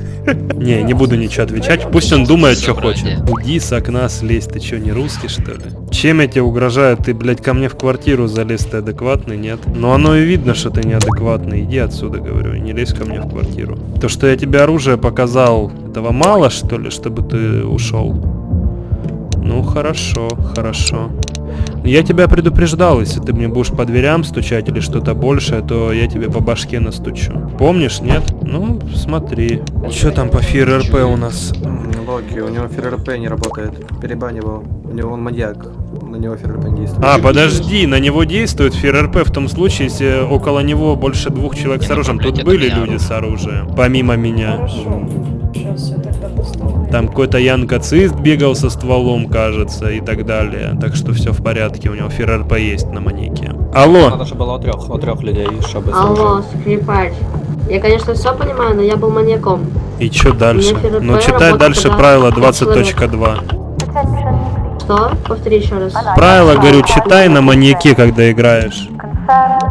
Не, не буду ничего отвечать, пусть он думает, что хочет. Уйди с окна слезь, ты что, не русский, что ли? Чем я тебе угрожаю? Ты, блядь, ко мне в квартиру залез, ты адекватный, нет? Ну оно и видно, что ты неадекватный, иди отсюда, говорю, не лезь ко мне в квартиру. То, что я тебе оружие показал, этого мало, что ли, чтобы ты ушел? Ну, хорошо, хорошо. Я тебя предупреждал, если ты мне будешь по дверям стучать или что-то большее, то я тебе по башке настучу. Помнишь, нет? Ну, смотри. Что там по ФРРП у нас? Локи, у него ФРРП не работает. Перебань его. У него он маньяк. На него ФРРП не действует. А, подожди, на него действует ФРРП в том случае, если около него больше двух человек с оружием. Тут были люди с оружием, помимо меня. Хорошо. Сейчас я тогда поставлю. Там какой-то янкацист бегал со стволом, кажется, и так далее. Так что все в порядке, у него ФРРП есть на манеке. Алло! Надо, чтобы было у трех, у трех людей, чтобы Алло, скрипач. Я, конечно, все понимаю, но я был маньяком. И что дальше? ФРРП Ну, читай дальше правило пять человек. 20.2. Что? Повтори еще раз. Правило, говорю, читай на маньяке, когда играешь.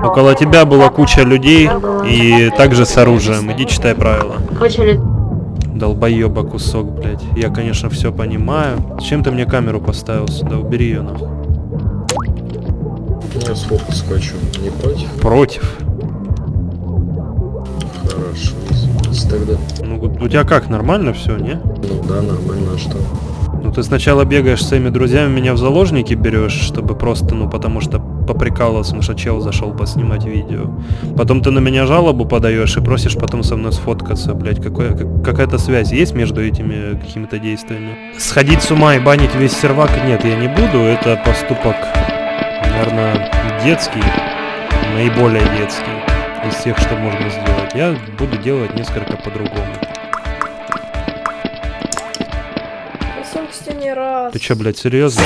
Около тебя была куча людей и также с оружием. Иди читай правила. Куча лю- Долбоеба кусок, блядь. Я, конечно, все понимаю. Зачем ты мне камеру поставил сюда? Убери ее нахуй. Я сфотку скачу. Не против? Против. Хорошо, извините тогда. Ну, у тебя как, нормально все, не? Ну да, нормально, а что? Ну, ты сначала бегаешь с своими друзьями, меня в заложники берешь, чтобы просто, ну, потому что поприкалывался, потому что чел зашел поснимать видео. Потом ты на меня жалобу подаешь и просишь потом со мной сфоткаться, блядь. Какой, как, какая-то связь есть между этими какими-то действиями? Сходить с ума и банить весь сервак? Нет, я не буду. Это поступок, наверное, детский, наиболее детский из всех, что можно сделать. Я буду делать несколько по-другому. Ты чё, блядь, серьезно?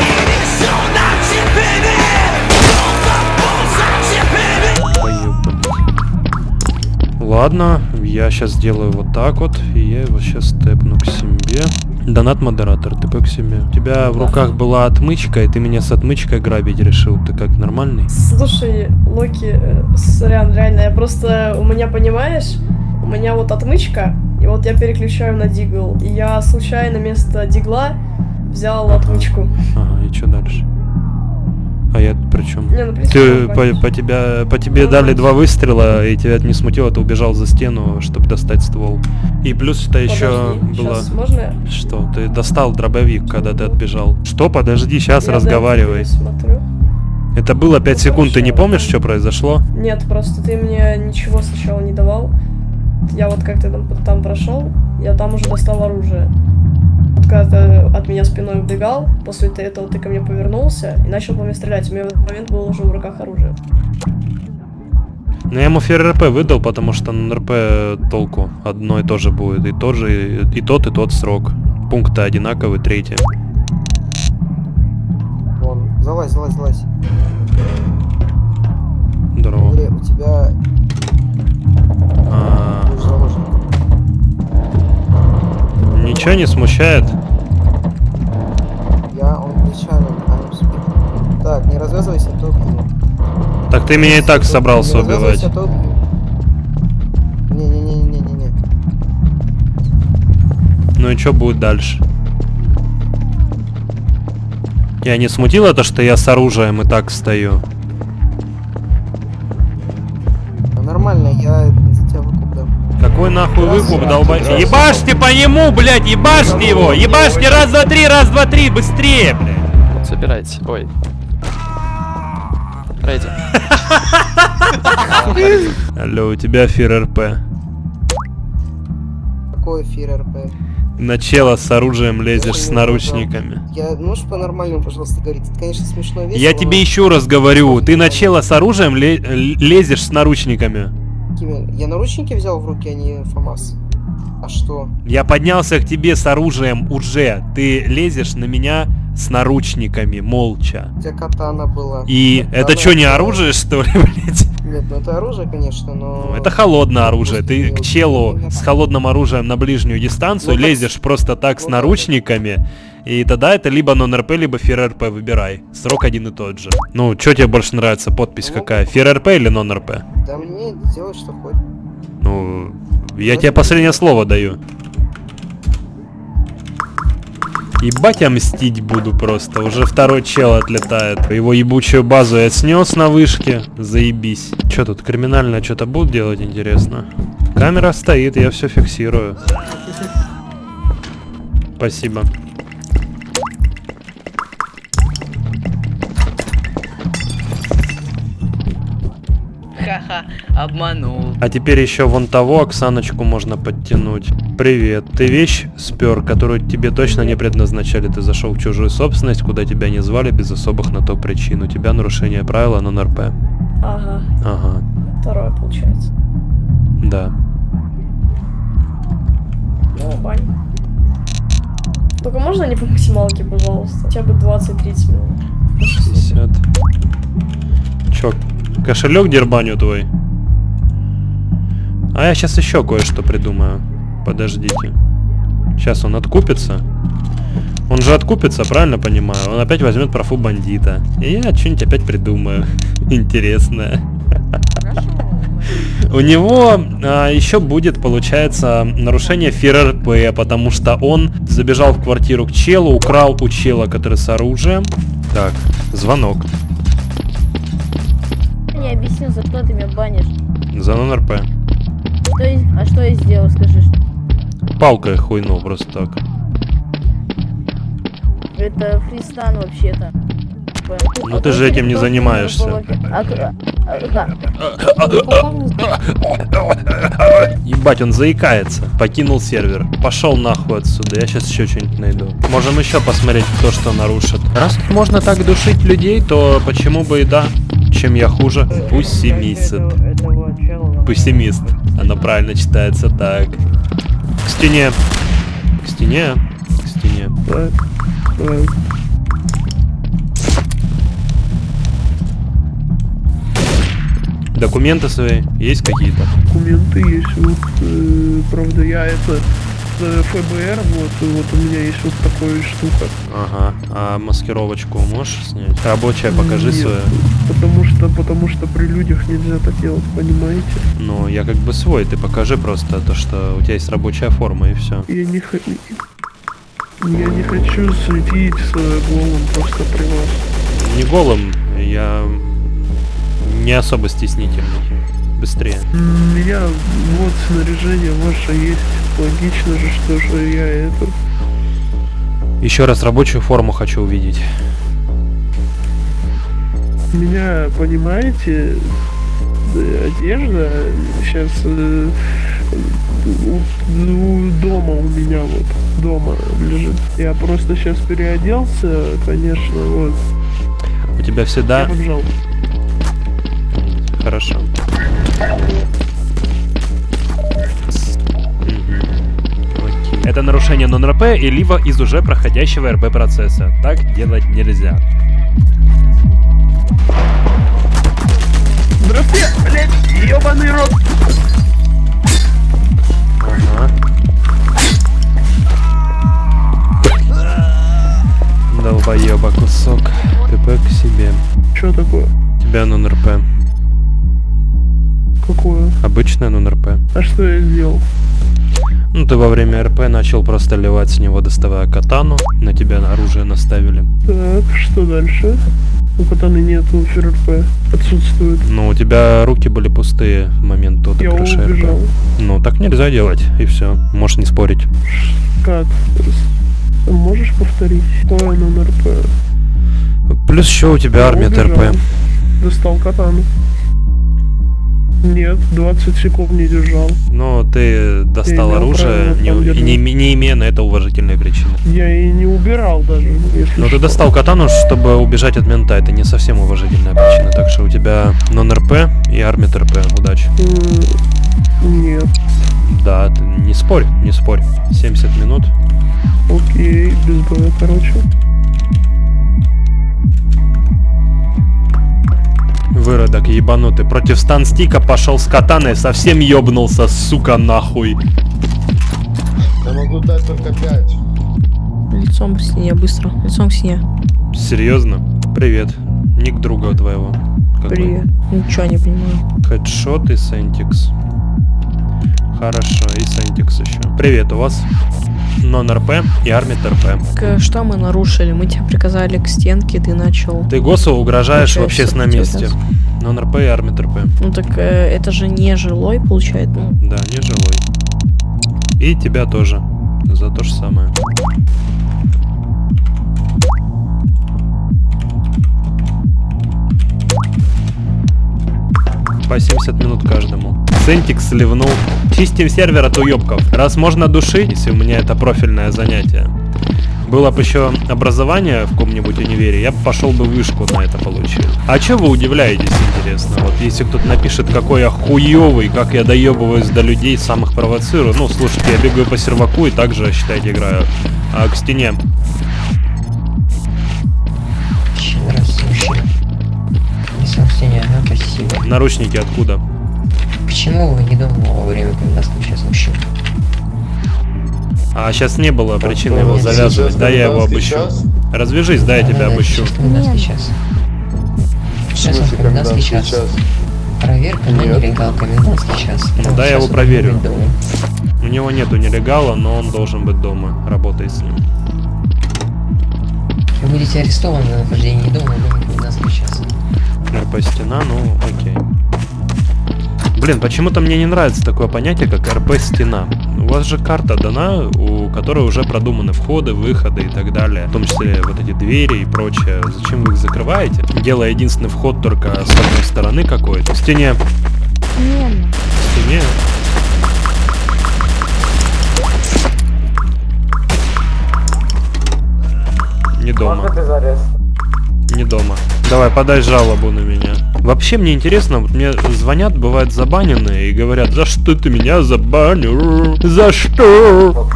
Ладно, я сейчас сделаю вот так вот, и я его сейчас степну к себе. Донат модератор, ты к себе. У тебя в руках была отмычка, и ты меня с отмычкой грабить решил. Ты как, нормальный? Слушай, Локи, э, сорян, реально, я просто, у меня, понимаешь, у меня вот отмычка, и вот я переключаю на дигл. И я случайно вместо дигла взял отмычку. Ага, и что дальше? А я тут при чем? Не, ну, ты по, по тебя по тебе Ну, дали да. два выстрела, и тебя это не смутило, ты убежал за стену, чтобы достать ствол. И плюс это еще Подожди, было. щас, можно? Что? Ты достал дробовик, когда ты отбежал. Что? Подожди, сейчас Я разговаривай. смотрю. Это было 5 секунд, ты не помнишь, что произошло? Нет, просто ты мне ничего сначала не давал. Я вот как-то там, там прошел, я там уже достал оружие. Когда ты от меня спиной убегал, после этого ты ко мне повернулся и начал по мне стрелять. У меня в этот момент было уже в руках оружие. Ну я ему ФРРП выдал, потому что на РП толку одно и то же будет. И тот же, и, тот, и тот срок. Пункты одинаковые, третий. Вон, залазь, залазь, залазь. Здорово. Смотри, у тебя А, будешь заложник. Ничего не смущает? Я, он нечаянно. Так, не развязывайся, а то убью. Так ты меня и так собрался Не развязывайся, убивать. а то убью. Не-не-не-не-не-не. Ну и что будет дальше? Я не смутил это, что я с оружием и так стою? Какой нахуй выкуп, долбайте? Ебашьте по нему, блядь, ебашьте его! Ебашьте раз, два, три, раз, два, три, быстрее, блядь! Собирайте. Ой. Рейди. Алло, у тебя фир РП. Какой эфир РП? На чела с оружием лезешь с наручниками. Я, можешь по-нормальному, пожалуйста, говорить? Это, конечно, смешно весело, Я но тебе еще раз говорю, ты на чела с оружием лезешь с наручниками. Какими- Я наручники взял в руки, а не ФАМАС. А что? Я поднялся к тебе с оружием уже. Ты лезешь на меня с наручниками, молча. У тебя катана была. И Катана это что, не была. оружие, что ли, блядь? Нет, ну это оружие, конечно, но... Ну, Это холодное оружие. Ты к челу с холодным оружием на ближнюю дистанцию Ну, так лезешь просто так с ну да, наручниками. И тогда это либо нон-РП, либо фир-РП, выбирай. Срок один и тот же. Ну, что тебе больше нравится, подпись Ну, какая? Фир-РП или нон-РП? Да мне делать что хочешь. Ну, я тебе последнее слово даю. Ебать, я мстить буду просто. Уже второй чел отлетает. Его ебучую базу я снес на вышке. Заебись. Че тут, криминально что-то будут делать, интересно? Камера стоит, я все фиксирую. Спасибо. Обманул. А теперь еще вон того Оксаночку можно подтянуть. Привет. Ты вещь спер, которую тебе точно не предназначали. Ты зашел в чужую собственность, куда тебя не звали без особых на то причин. У тебя нарушение правила на НРП. Ага, Ага. второе получается. Да. Ну, бань. Только можно не по максималке, пожалуйста? Хотя бы 20-30 минут. 50. Чё, кошелек дербаню твой? А я сейчас еще кое-что придумаю. Подождите. Сейчас он откупится. Он же откупится, правильно понимаю? Он опять возьмет профу бандита. И я что-нибудь опять придумаю. Интересное. У него а, еще будет, получается, нарушение ФРРП, потому что он забежал в квартиру к челу, украл у чела, который с оружием. Так, звонок. Не объяснил, за что ты меня банишь. За нон-РП. Что я- а что я сделал, скажи? Палкой хуйнул просто так. Это фристан вообще-то. Ну ты же этим не занимаешься. Ебать, он заикается. Покинул сервер. Пошел нахуй отсюда. Я сейчас еще что-нибудь найду. Можем еще посмотреть, кто что нарушит. Раз тут можно так душить людей, то почему бы и да? Чем я хуже? Пуссимист. Пуссимист. Оно правильно читается так. К стене. К стене. К стене. Документы свои есть какие-то? Документы есть, э, правда, я это ФБР, вот, и вот у меня есть вот такая штука. Ага. А маскировочку можешь снять? Рабочая покажи Нет, свою. Потому что, потому что при людях нельзя так делать, понимаете? Ну, я как бы свой, ты покажи просто то, что у тебя есть рабочая форма и все. Я не хочу... Я не хочу светить с голым просто при вас. Не голым, я не особо стеснительный. Быстрее. У меня вот снаряжение ваше есть. Логично же, что же я это... Еще раз рабочую форму хочу увидеть. Меня, понимаете, э, одежда сейчас у, у дома у меня вот дома лежит. Я просто сейчас переоделся, конечно, вот. У тебя всегда... Я побежал. Хорошо. Это нарушение нон-РП и либо из уже проходящего РП процесса. Так делать нельзя. Здравствуйте, блядь, ебаный рот. Долбоеба кусок. ТП к себе. Что такое? Тебя нон-РП. Какое? Обычное нон-РП. А что я сделал? Ну, ты во время РП начал просто ливать с него, доставая катану. На тебя оружие наставили. Так, что дальше? У катаны нету ФРП. Отсутствует. Ну, у тебя руки были пустые в момент тот Я убежал. РП. Ну, так нельзя делать, и все. Можешь не спорить. Как? Можешь повторить? Какое номер РП? Плюс еще у тебя Я армия убежал. ТРП. Достал катану. Нет, 20 секунд не держал. Но ты достал оружие, не, и не, не имея на это уважительной причины. Я и не убирал даже, если Но ты что. достал катану, чтобы убежать от мента. Это не совсем уважительная причина. Так что у тебя нон-РП и армия ТРП. Удачи. Нет. Да, ты не спорь, не спорь. 70 минут. Окей, без боя, короче. Выродок ебанутый. Против станстика пошел с катаной, совсем ёбнулся, сука, нахуй. Я могу дать только 5. Лицом к стене, быстро. Лицом к стене. Серьезно? Привет. Ник друга твоего. Какой? Привет. Ничего не понимаю. Хедшот и Сентикс. Хорошо, и Сентикс еще. Привет, у вас нон-РП и армия ТРП. Так, что мы нарушили? Мы тебе приказали к стенке, ты начал. Ты ГОСу угрожаешь в Получается, общественном месте. Нон-РП и армия ТРП. Ну так э, это же не жилой, получается. Ну, Да, не жилой. И тебя тоже. За то же самое. По 70 минут каждому. Сентик сливнул. Чистим сервер от уебков. Раз можно душить, если у меня это профильное занятие. Было бы еще образование в каком-нибудь универе, я бы пошел бы вышку на это получил. А че вы удивляетесь, интересно? Вот если кто-то напишет, какой я хуёвый, как я доебываюсь до людей, самых провоцирую. Ну, слушайте, я бегаю по серваку и также, считайте, играю. А к стене. Не ага, спасибо. Наручники откуда? Почему вы не дома во время, когда случается мужчина? А сейчас не было причины его нет, завязывать. сейчас Да, я его обыщу. час. Развяжись, да, я тебя обыщу. сейчас час. Сейчас у нас комендантский час. Проверка на нелегал комендантский час. Ну да, я его проверю. У него нету нелегала, но он должен быть дома. Работай с ним. Вы будете арестованы на нахождении дома в доме комендантский час. РП стена, ну окей. Блин, почему-то мне не нравится такое понятие, как РП стена. У вас же карта дана, у которой уже продуманы входы, выходы и так далее. В том числе вот эти двери и прочее. Зачем вы их закрываете? Делая единственный вход только с одной стороны какой-то. В стене. В стене. Не дома. Не дома. Давай, подай жалобу на меня. Вообще мне интересно, вот мне звонят, бывают забаненные и говорят, за что ты меня забанил? За что?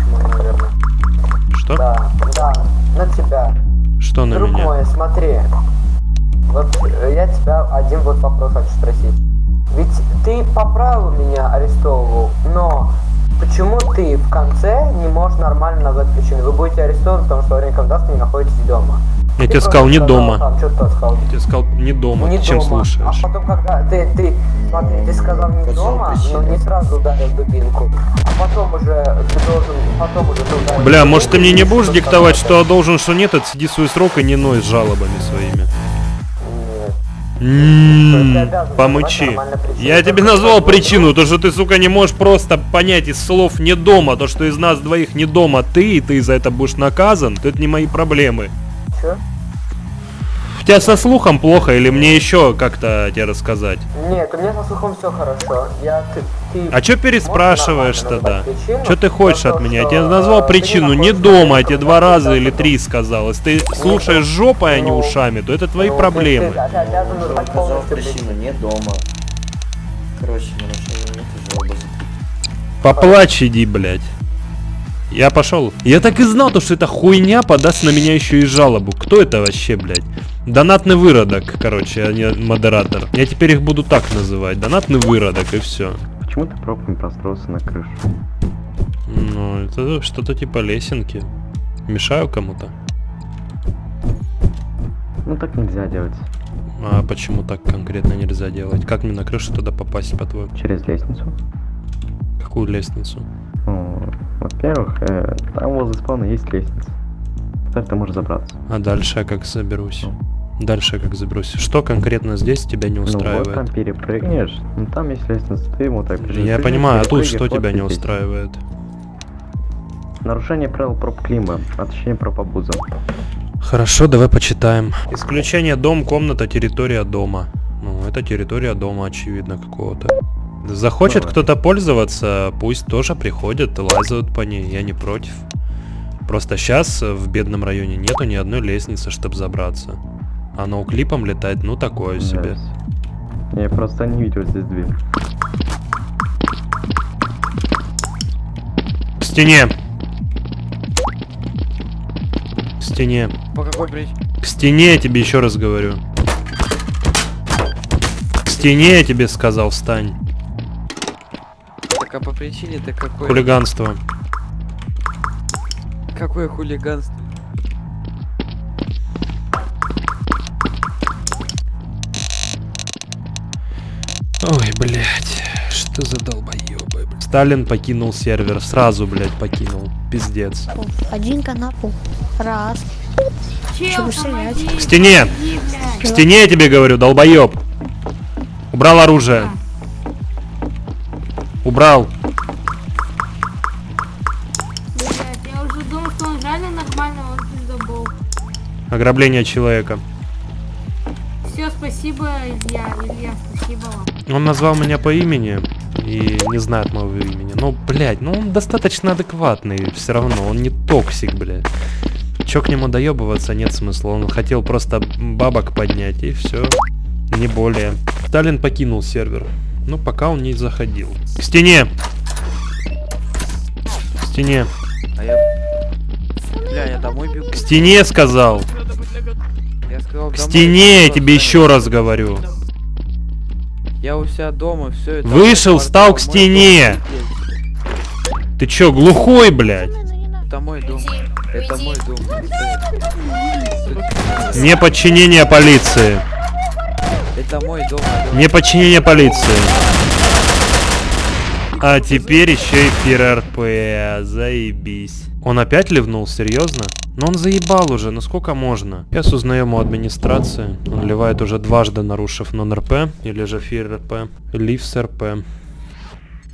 Что? Да, да, на тебя. Что на Друг меня? мой, смотри. Вот э, я тебя один вот вопрос хочу спросить. Ведь ты по праву меня арестовывал, но почему ты в конце не можешь нормально назвать причину? Вы будете арестованы, потому что во время комендантства не находитесь дома. Я Ты тебе сказал, не дома. Там, что ты сказал? Я тебе сказал, не дома. Не ты чем дома. слушаешь? А потом, когда ты, ты, смотри, ты сказал не дома, но не сразу ударил дубинку. А потом уже ты должен, потом уже ты ударил Бля, может ты мне не будешь диктовать, что должен, что нет, отсиди свой срок и не ной с жалобами своими. Ты М, обязан Помычи. Я тебе назвал причину, то что ты, сука, не можешь просто понять из слов не дома, то что из нас двоих не дома ты, и ты за это будешь наказан, то это не мои проблемы. Чё? У тебя со слухом плохо или мне еще как-то тебе рассказать? Нет, у меня со слухом все хорошо. Я, ты, ты А чё переспрашиваешь тогда? Что ты хочешь от меня? Я что, тебе э, назвал ты причину не дома, я тебе два раза или три сказал. Если ты слушаешь жопой, а не ну, ушами, то это твои Ну, проблемы. Причину. не дома. Короче, Поплачь иди, блядь. Я пошел. Я так и знал, то, что эта хуйня подаст на меня еще и жалобу. Кто это вообще, блядь? Донатный выродок, короче, а не модератор. Я теперь их буду так называть. Донатный выродок и все. Почему ты пробка не простроился на крышу? Ну, это что-то типа лесенки. Мешаю кому-то. Ну так нельзя делать. А почему так конкретно нельзя делать? Как мне на крышу туда попасть, по-твоему? Через лестницу. Какую лестницу? Ну, во-первых, э, там возле спавна есть лестница. Так ты можешь забраться. А дальше я как заберусь? Дальше я как заберусь? Что конкретно здесь тебя не Ну вот там устраивает? перепрыгнешь, ну там есть лестница, ты ему так прижимаешь, Я понимаю, а тут что тебя не устраивает? Нарушение правил проб клима, отличение проб обуза. Хорошо, давай почитаем. Исключение дом, комната, территория дома. Ну, это территория дома, очевидно, какого-то. Захочет Давай. кто-то пользоваться, пусть тоже приходят, лазают по ней, я не против. Просто сейчас в бедном районе нету ни одной лестницы, чтобы забраться. А ноуклипом летать, ну такое себе. Я просто не видел здесь дверь. К стене! К стене. По какой причине? К стене я тебе еще раз говорю. К стене я тебе сказал, встань. А по причине-то какой? Хулиганство. Какое хулиганство? Ой, блядь, что за долбоебы. Сталин покинул сервер, сразу, блядь, покинул. Пиздец. Один канапу. Раз. Чего стрелять? К стене! К стене я тебе говорю, долбоеб! Убрал оружие. Убрал. Я уже думал, что он реально нормально, он пиздобол. Ограбление человека. Все, спасибо, Илья. Илья, спасибо вам. Он назвал меня по имени и не знает моего имени. Ну, блядь, ну он достаточно адекватный все равно, он не токсик, блядь. Чё к нему доебываться нет смысла, он хотел просто бабок поднять и все, не более. Сталин покинул сервер, ну пока он не заходил. К стене! К стене! А я... Бля, я домой бегу. К стене сказал! Я сказал К домой, стене, я тебе еще раз говорю. Я у себя дома, все это. Вышел, мой встал к стене! дом. Ты чё, глухой, блядь? Это мой дом. Это мой дом. Неподчинение полиции. Я Это мой дом. Неподчинение полиции. А теперь еще и ФРРП. Заебись. Он опять ливнул, серьезно? Но он заебал уже, ну сколько можно? Сейчас узнаем у администрации. Он ливает уже дважды, нарушив нон-РП. Или же ФРРП. Лив с РП.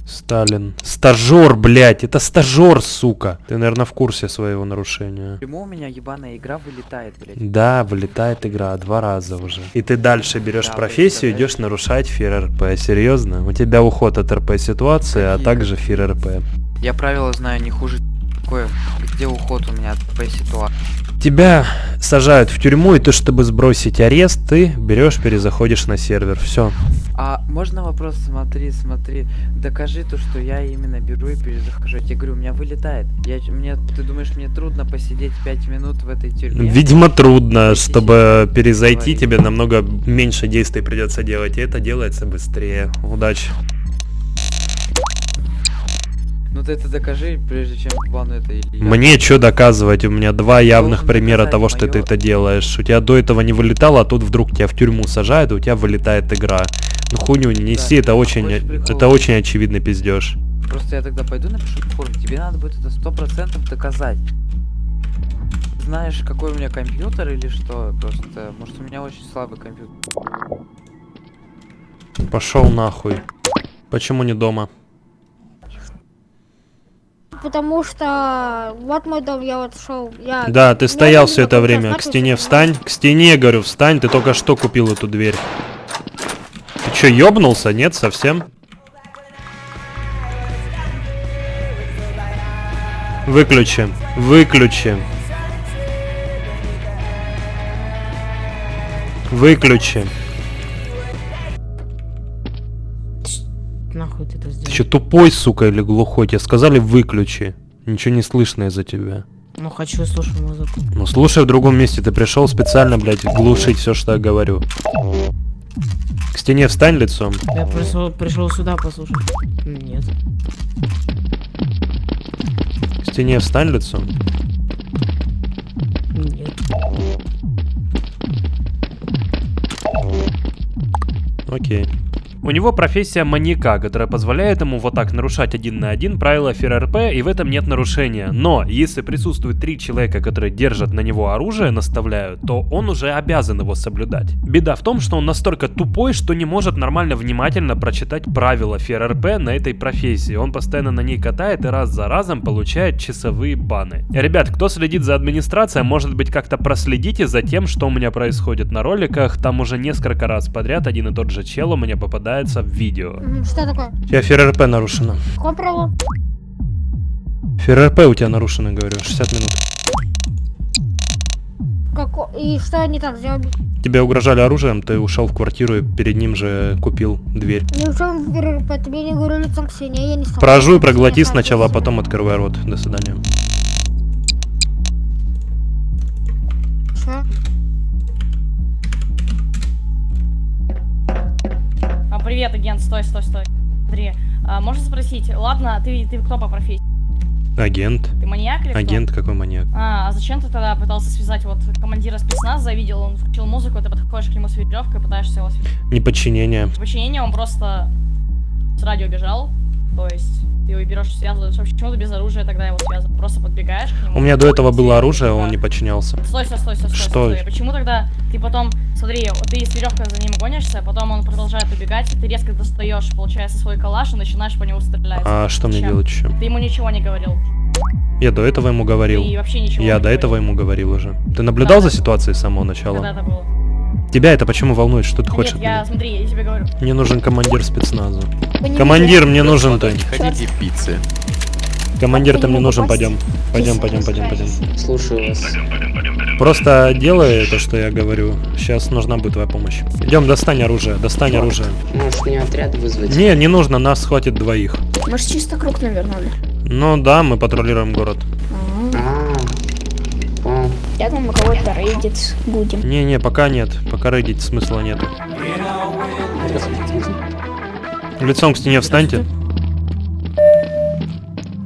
Сталин. Стажер, блядь, это стажер, сука. Ты, наверное, в курсе своего нарушения. Почему у меня ебаная игра вылетает, блядь? Да, вылетает игра два раза уже. И ты дальше берешь Да, профессию, идешь нарушать ФРРП. Серьезно? У тебя уход от РП ситуации, а также ФРРП. Я правила знаю не хуже такое. Где уход у меня по ситуации? Тебя сажают в тюрьму, и ты, чтобы сбросить арест, ты берешь, перезаходишь на сервер. Все. А можно вопрос? Смотри, смотри. Докажи то, что я именно беру и перезахожу. Я тебе говорю, у меня вылетает. Я, мне, ты думаешь, мне трудно посидеть 5 минут в этой тюрьме? Видимо, трудно, чтобы перезайти, тебе намного меньше действий придется делать, и это делается быстрее. Удачи. Ну ты это докажи, прежде чем плану это или я. Мне что доказывать? У меня два явных примера того, что ты это делаешь. У тебя до этого не вылетало, а тут вдруг тебя в тюрьму сажают, и у тебя вылетает игра. Ну хуйню не неси, это очень, это очень очевидный пиздеж. Просто я тогда пойду напишу в форум. Тебе надо будет это сто процентов доказать. Знаешь, какой у меня компьютер или что? Просто, может, у меня очень слабый компьютер. Пошел нахуй. Почему не дома? Потому что вот мой дом, я вот шел, я... Да, ты стоял все это время. К стене встань. К стене, говорю, встань. Ты только что купил эту дверь. Ты что, ёбнулся? Нет, совсем? Выключи. Выключи. Выключи. Что, тупой, сука, или глухой? Тебе сказали выключи. Ничего не слышно из-за тебя. Ну хочу слушать музыку. Ну слушай в другом месте, ты пришел специально, блядь, глушить все, что я говорю. К стене встань лицом. Я пришел, пришел сюда послушать. Нет. К стене встань лицом. Нет. Окей. У него профессия маньяка, которая позволяет ему вот так нарушать один на один правила ФРРП, и в этом нет нарушения. Но если присутствует три человека, которые держат на него оружие, наставляют, то он уже обязан его соблюдать. Беда в том, что он настолько тупой, что не может нормально внимательно прочитать правила ФРРП на этой профессии. Он постоянно на ней катает и раз за разом получает часовые баны. Ребят, кто следит за администрацией, может быть как-то проследите за тем, что у меня происходит на роликах. Там уже несколько раз подряд один и тот же чел у меня попадается в видео. Что такое? У тебя ФРРП нарушено. Какое право? ФРРП у тебя нарушено, говорю, 60 минут. Како... И что они там сделали? Тебе угрожали оружием, ты ушел в квартиру и перед ним же купил дверь. Ни в чем ГРП, тебе не говорю лицом к стене, я не стал. Прожуй, проглоти сначала, а потом открывай рот. До свидания. Что? Привет, агент, стой, стой, стой. Смотри, а, можно спросить, ладно, ты, ты кто по профессии? Агент. Ты маньяк или кто? Агент какой маньяк? А, а зачем ты тогда пытался связать вот командира спецназа, видел, он включил музыку, ты подходишь к нему с веревкой и пытаешься его связать? Неподчинение. В подчинение он просто с радио бежал, то есть ты его берешь, связываешь, вообще почему ты без оружия тогда его связываешь? Просто подбегаешь к нему. У меня до этого было оружие, он не подчинялся. Стой, стой, стой, стой, Что? стой. Почему тогда ты потом, смотри, ты с веревкой за ним гонишься, а потом он продолжает убегать, ты резко достаешь, получается, свой калаш и начинаешь по нему стрелять. А что мне делать еще? Ты ему ничего не говорил. Я до этого ему говорил. Ты вообще ничего Я до этого ему говорил уже. Ты наблюдал за ситуацией с самого начала? Когда это было? Тебя это почему волнует? Что ты хочешь Нет, от я, смотри, я тебе говорю. Мне нужен командир спецназа. Вы Командир, мне нужен ты. Хотите пиццы? Командир, ты мне нужен, пойдем. Пойдем, пойдем, пойдем, пойдем. Слушаю вас. Просто делай то, что я говорю. Сейчас нужна будет твоя помощь. Идем, достань оружие, достань оружие. Может мне отряд вызвать? Не, не нужно, нас хватит двоих. Мы чисто круг навернули. Ну да, мы патрулируем город. Я там у кого-то рейдить будем. Не-не, пока нет. Пока рейдить смысла нет. Лицом к стене встаньте.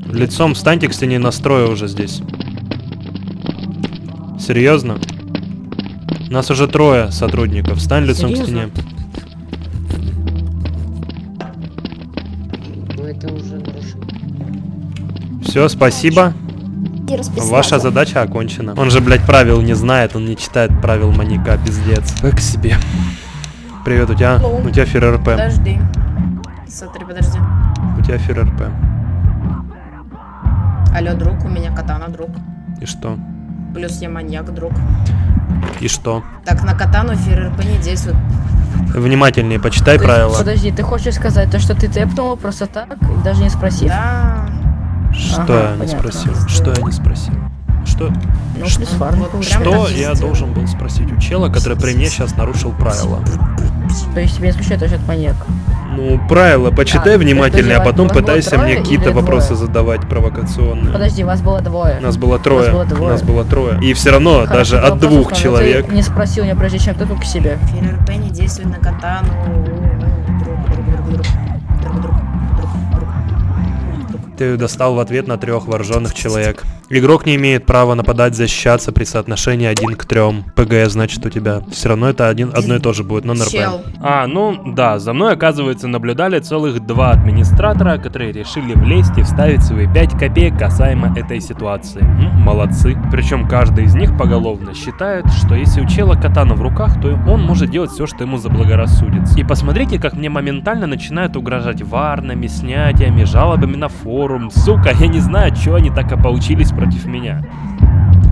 Лицом встаньте к стене настроя уже здесь. Серьезно? Нас уже трое сотрудников. Встань лицом к стене. Ну, это уже Все, спасибо. И расписаться. Ваша задача окончена. Он же, блядь, правил не знает, он не читает правил маньяка, пиздец. Так себе. Привет, у тебя, у тебя фир РП. Подожди. Смотри, подожди. У тебя фир РП. Алло, друг, у меня катана, друг. И что? Плюс я маньяк, друг. И что? Так, на катану ФРРП не действует. Внимательнее почитай правила. Подожди, ты хочешь сказать то, что ты тэпнула просто так, даже не спросив? Да. Что Ага, я не спросил? Что я не спросил? Что? Ну, фарм. Вот Что я должен был спросить у чела, который при мне сейчас нарушил правила? То есть тебе не смущает то, что это маньяк? Ну, правила почитай А, внимательнее, а потом пытайся трое мне какие-то или двое? вопросы задавать провокационные. Подожди, вас было двое. Нас было трое. было двое. Нас было трое. И все равно, Хорошо, даже от двух человек. Не спросил меня, прежде чем ты к себе. ФРРП не действует на катану. Ты достал в ответ на трех вооруженных человек. Игрок не имеет права нападать, защищаться при соотношении 1 к 3. ПГ, значит, у тебя. Все равно это один, одно и то же будет, но НРП. Чел. А, ну да, за мной, оказывается, наблюдали целых два администратора, которые решили влезть и вставить свои 5 копеек касаемо этой ситуации. М, молодцы. Причем каждый из них поголовно считает, что если у чела катана в руках, то он может делать все, что ему заблагорассудится. И посмотрите, как мне моментально начинают угрожать варнами, снятиями, жалобами на форум. Сука, я не знаю, что они так ополчились против меня.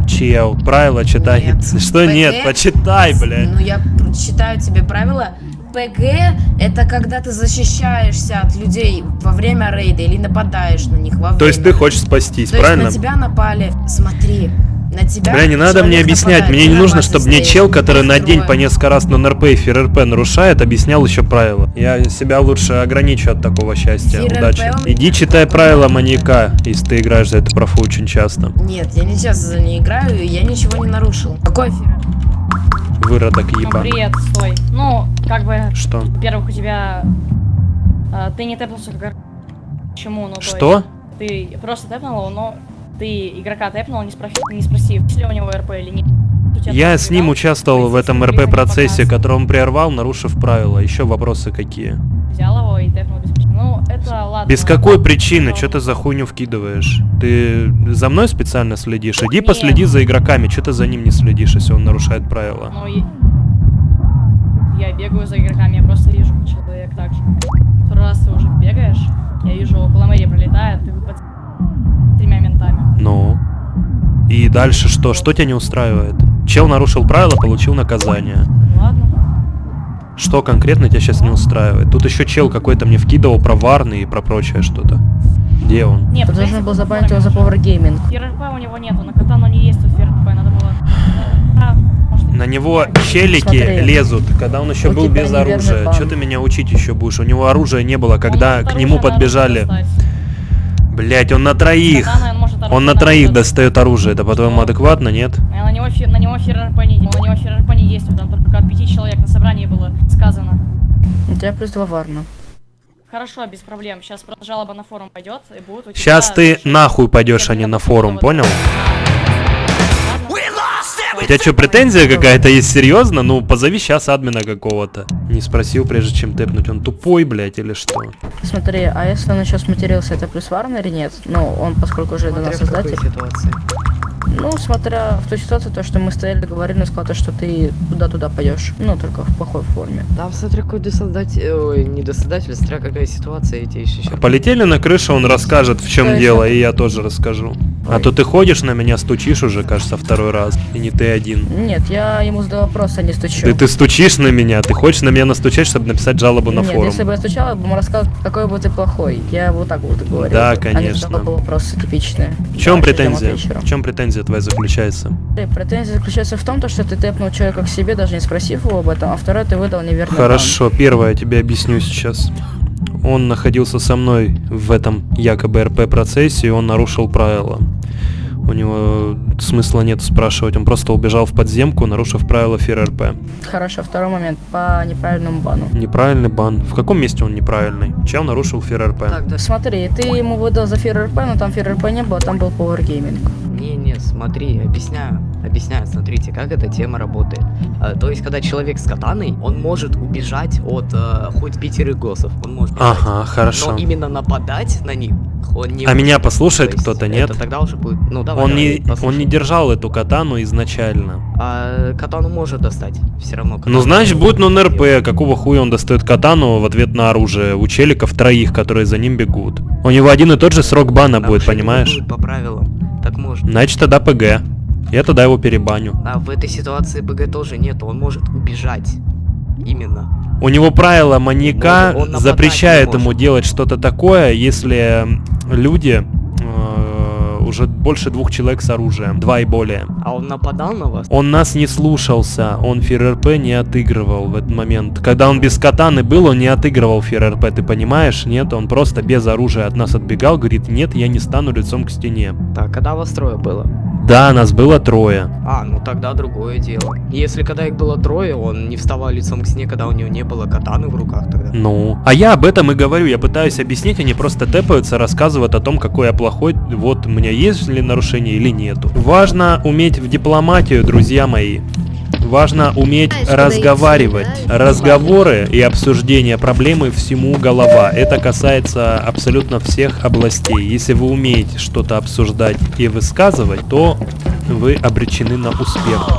Чел, правила читай. Что нет? ПГ? Почитай, блядь. Ну, я читаю тебе правила. ПГ — это когда ты защищаешься от людей во время рейда или нападаешь на них во время. То есть ты хочешь спастись, То правильно? есть на тебя напали. Смотри, на тебя Бля, не надо мне объяснять, нападает, мне не нужно, чтобы мне чел, который на день по несколько раз на НРП и ФРРП нарушает, объяснял еще правила. Я себя лучше ограничу от такого счастья. ФРРП Удачи. Иди читай правила маньяка, если ты играешь за это профу очень часто. Нет, я не часто за ней играю, и я ничего не нарушил. Какой эфир? Выродок Ну, еба. привет, стой. Ну, как бы... Что? Во-первых, у тебя... а, ты не тэпнулся как... Почему? Ну, то Что? есть Ты просто тэпнул его, но ты игрока тэпнул, не, спроси, не спросив, есть ли у него РП или нет. Я с ним участвовал в этом РП-процессе, который он прервал, нарушив правила. Еще вопросы какие? Взял его и тэпнул без причины. Ну, это ладно. Без какой ладно, причины? Что ты за хуйню вкидываешь? Ты за мной специально следишь? Иди Нет. последи за игроками. Что ты за ним не следишь, если он нарушает правила? Ну, и... Я бегаю за игроками, я просто вижу человек так же. Второй раз ты уже бегаешь, я вижу, около мэрии пролетает, ты ментами. Ну. И дальше что? Что тебя не устраивает? Чел нарушил правила, получил наказание. Ладно. Что конкретно тебя сейчас не устраивает? Тут еще чел какой-то мне вкидывал про варны и про прочее что-то. Где он? Не, Ты должен был забанить его за Power Gaming. ФРП у него нету, на катану не есть тут ФРП, надо было... А, На него челики Смотри. лезут, когда он еще У был без оружия. Что ты меня учить еще будешь? У него оружия не было, когда может к нему подбежали. оружие Блять, он на троих. Он на троих достает оружие. Это по-твоему адекватно, нет? А На него, фи- на него ФРП не, на него ФРП не действует, там только от пяти человек на собрании было сказано. У тебя плюс два варна. Хорошо, без проблем. Сейчас жалоба на форум пойдет и тебя... Сейчас ты нахуй пойдешь, а не на форум, понял? У тебя что, претензия какая-то есть серьезно? Ну, позови сейчас админа какого-то. Не спросил, прежде чем тэпнуть. Он тупой, блядь, или что? Смотри, а если он еще сматерился, это плюс варна или нет? Ну, он, поскольку уже до нас создатель. Ну, смотря в ту ситуацию, то, что мы стояли, говорили, он сказал, то, что ты туда-туда пойдешь. Ну, только в плохой форме. Там смотря какой досоздатель, ой, не досоздатель, смотря какая ситуация, эти еще. Полетели на крышу, он расскажет, в чем дело, и я тоже расскажу. А то ты ходишь на меня, стучишь уже, кажется, второй раз. И не ты один. Нет, я ему задал вопрос, а не стучу. Ты, ты стучишь на меня, ты хочешь на меня настучать, чтобы написать жалобу на Нет, форум. если бы я стучал, я бы ему рассказал, какой бы ты плохой. Я вот так вот и говорил. Да, бы, А не конечно. задавал вопросы типичные. В чем Да, претензия? В чем претензия твоя заключается? Претензия заключается в том, то, что ты тэпнул человека к себе, даже не спросив его об этом, а второй ты выдал неверный Хорошо, первое я тебе объясню сейчас. Он находился со мной в этом якобы РП процессе, и он нарушил правила. У него смысла нет спрашивать, он просто убежал в подземку, нарушив правила ФРРП. Хорошо, второй момент, по неправильному бану. Неправильный бан. В каком месте он неправильный? Чел нарушил ФРРП. Смотри, ты ему выдал за ФРРП, но там ФРРП не было, там был Power Gaming. Не-не, смотри, объясняю. Объясняю, смотрите, как эта тема работает. А, то есть, когда человек с катаной, он может убежать от э, хоть пятерых госсов. Он может бежать. Ага, хорошо. Но именно нападать на них Он не А меня послушает кто-то, нет? Тогда уже будет... Ну, давай, Он давай, не, он не держал эту катану изначально. А катану может достать. Все равно. Ну, значит, будет нон-РП. Какого хуя он достает катану в ответ на оружие у челиков троих, которые за ним бегут? У него один и тот же срок бана будет, Нарушение понимаешь? будет По правилам. Так можно. Значит, тогда ПГ. Я тогда его перебаню. А в этой ситуации БГ тоже нет, он может убежать. Именно. У него правило маньяка запрещает ему делать что-то такое, если люди э, уже больше двух человек с оружием, два и более. А он нападал на вас? Он нас не слушался, он ФРРП не отыгрывал в этот момент. Когда он без катаны был, он не отыгрывал ФРРП, ты понимаешь? Нет, он просто без оружия от нас отбегал, говорит, нет, я не стану лицом к стене. Так, когда вас трое было? Да, нас было трое. А, ну тогда другое дело. Если когда их было трое, он не вставал лицом к стене, когда у него не было катаны в руках тогда. Ну, а я об этом и говорю, я пытаюсь объяснить, они просто тэпаются, рассказывают о том, какой я плохой, вот у меня есть ли нарушение или нету. Важно уметь в дипломатию, друзья мои. Важно уметь разговаривать. Разговоры и обсуждение проблемы всему голова. Это касается абсолютно всех областей. Если вы умеете что-то обсуждать и высказывать, то вы обречены на успех.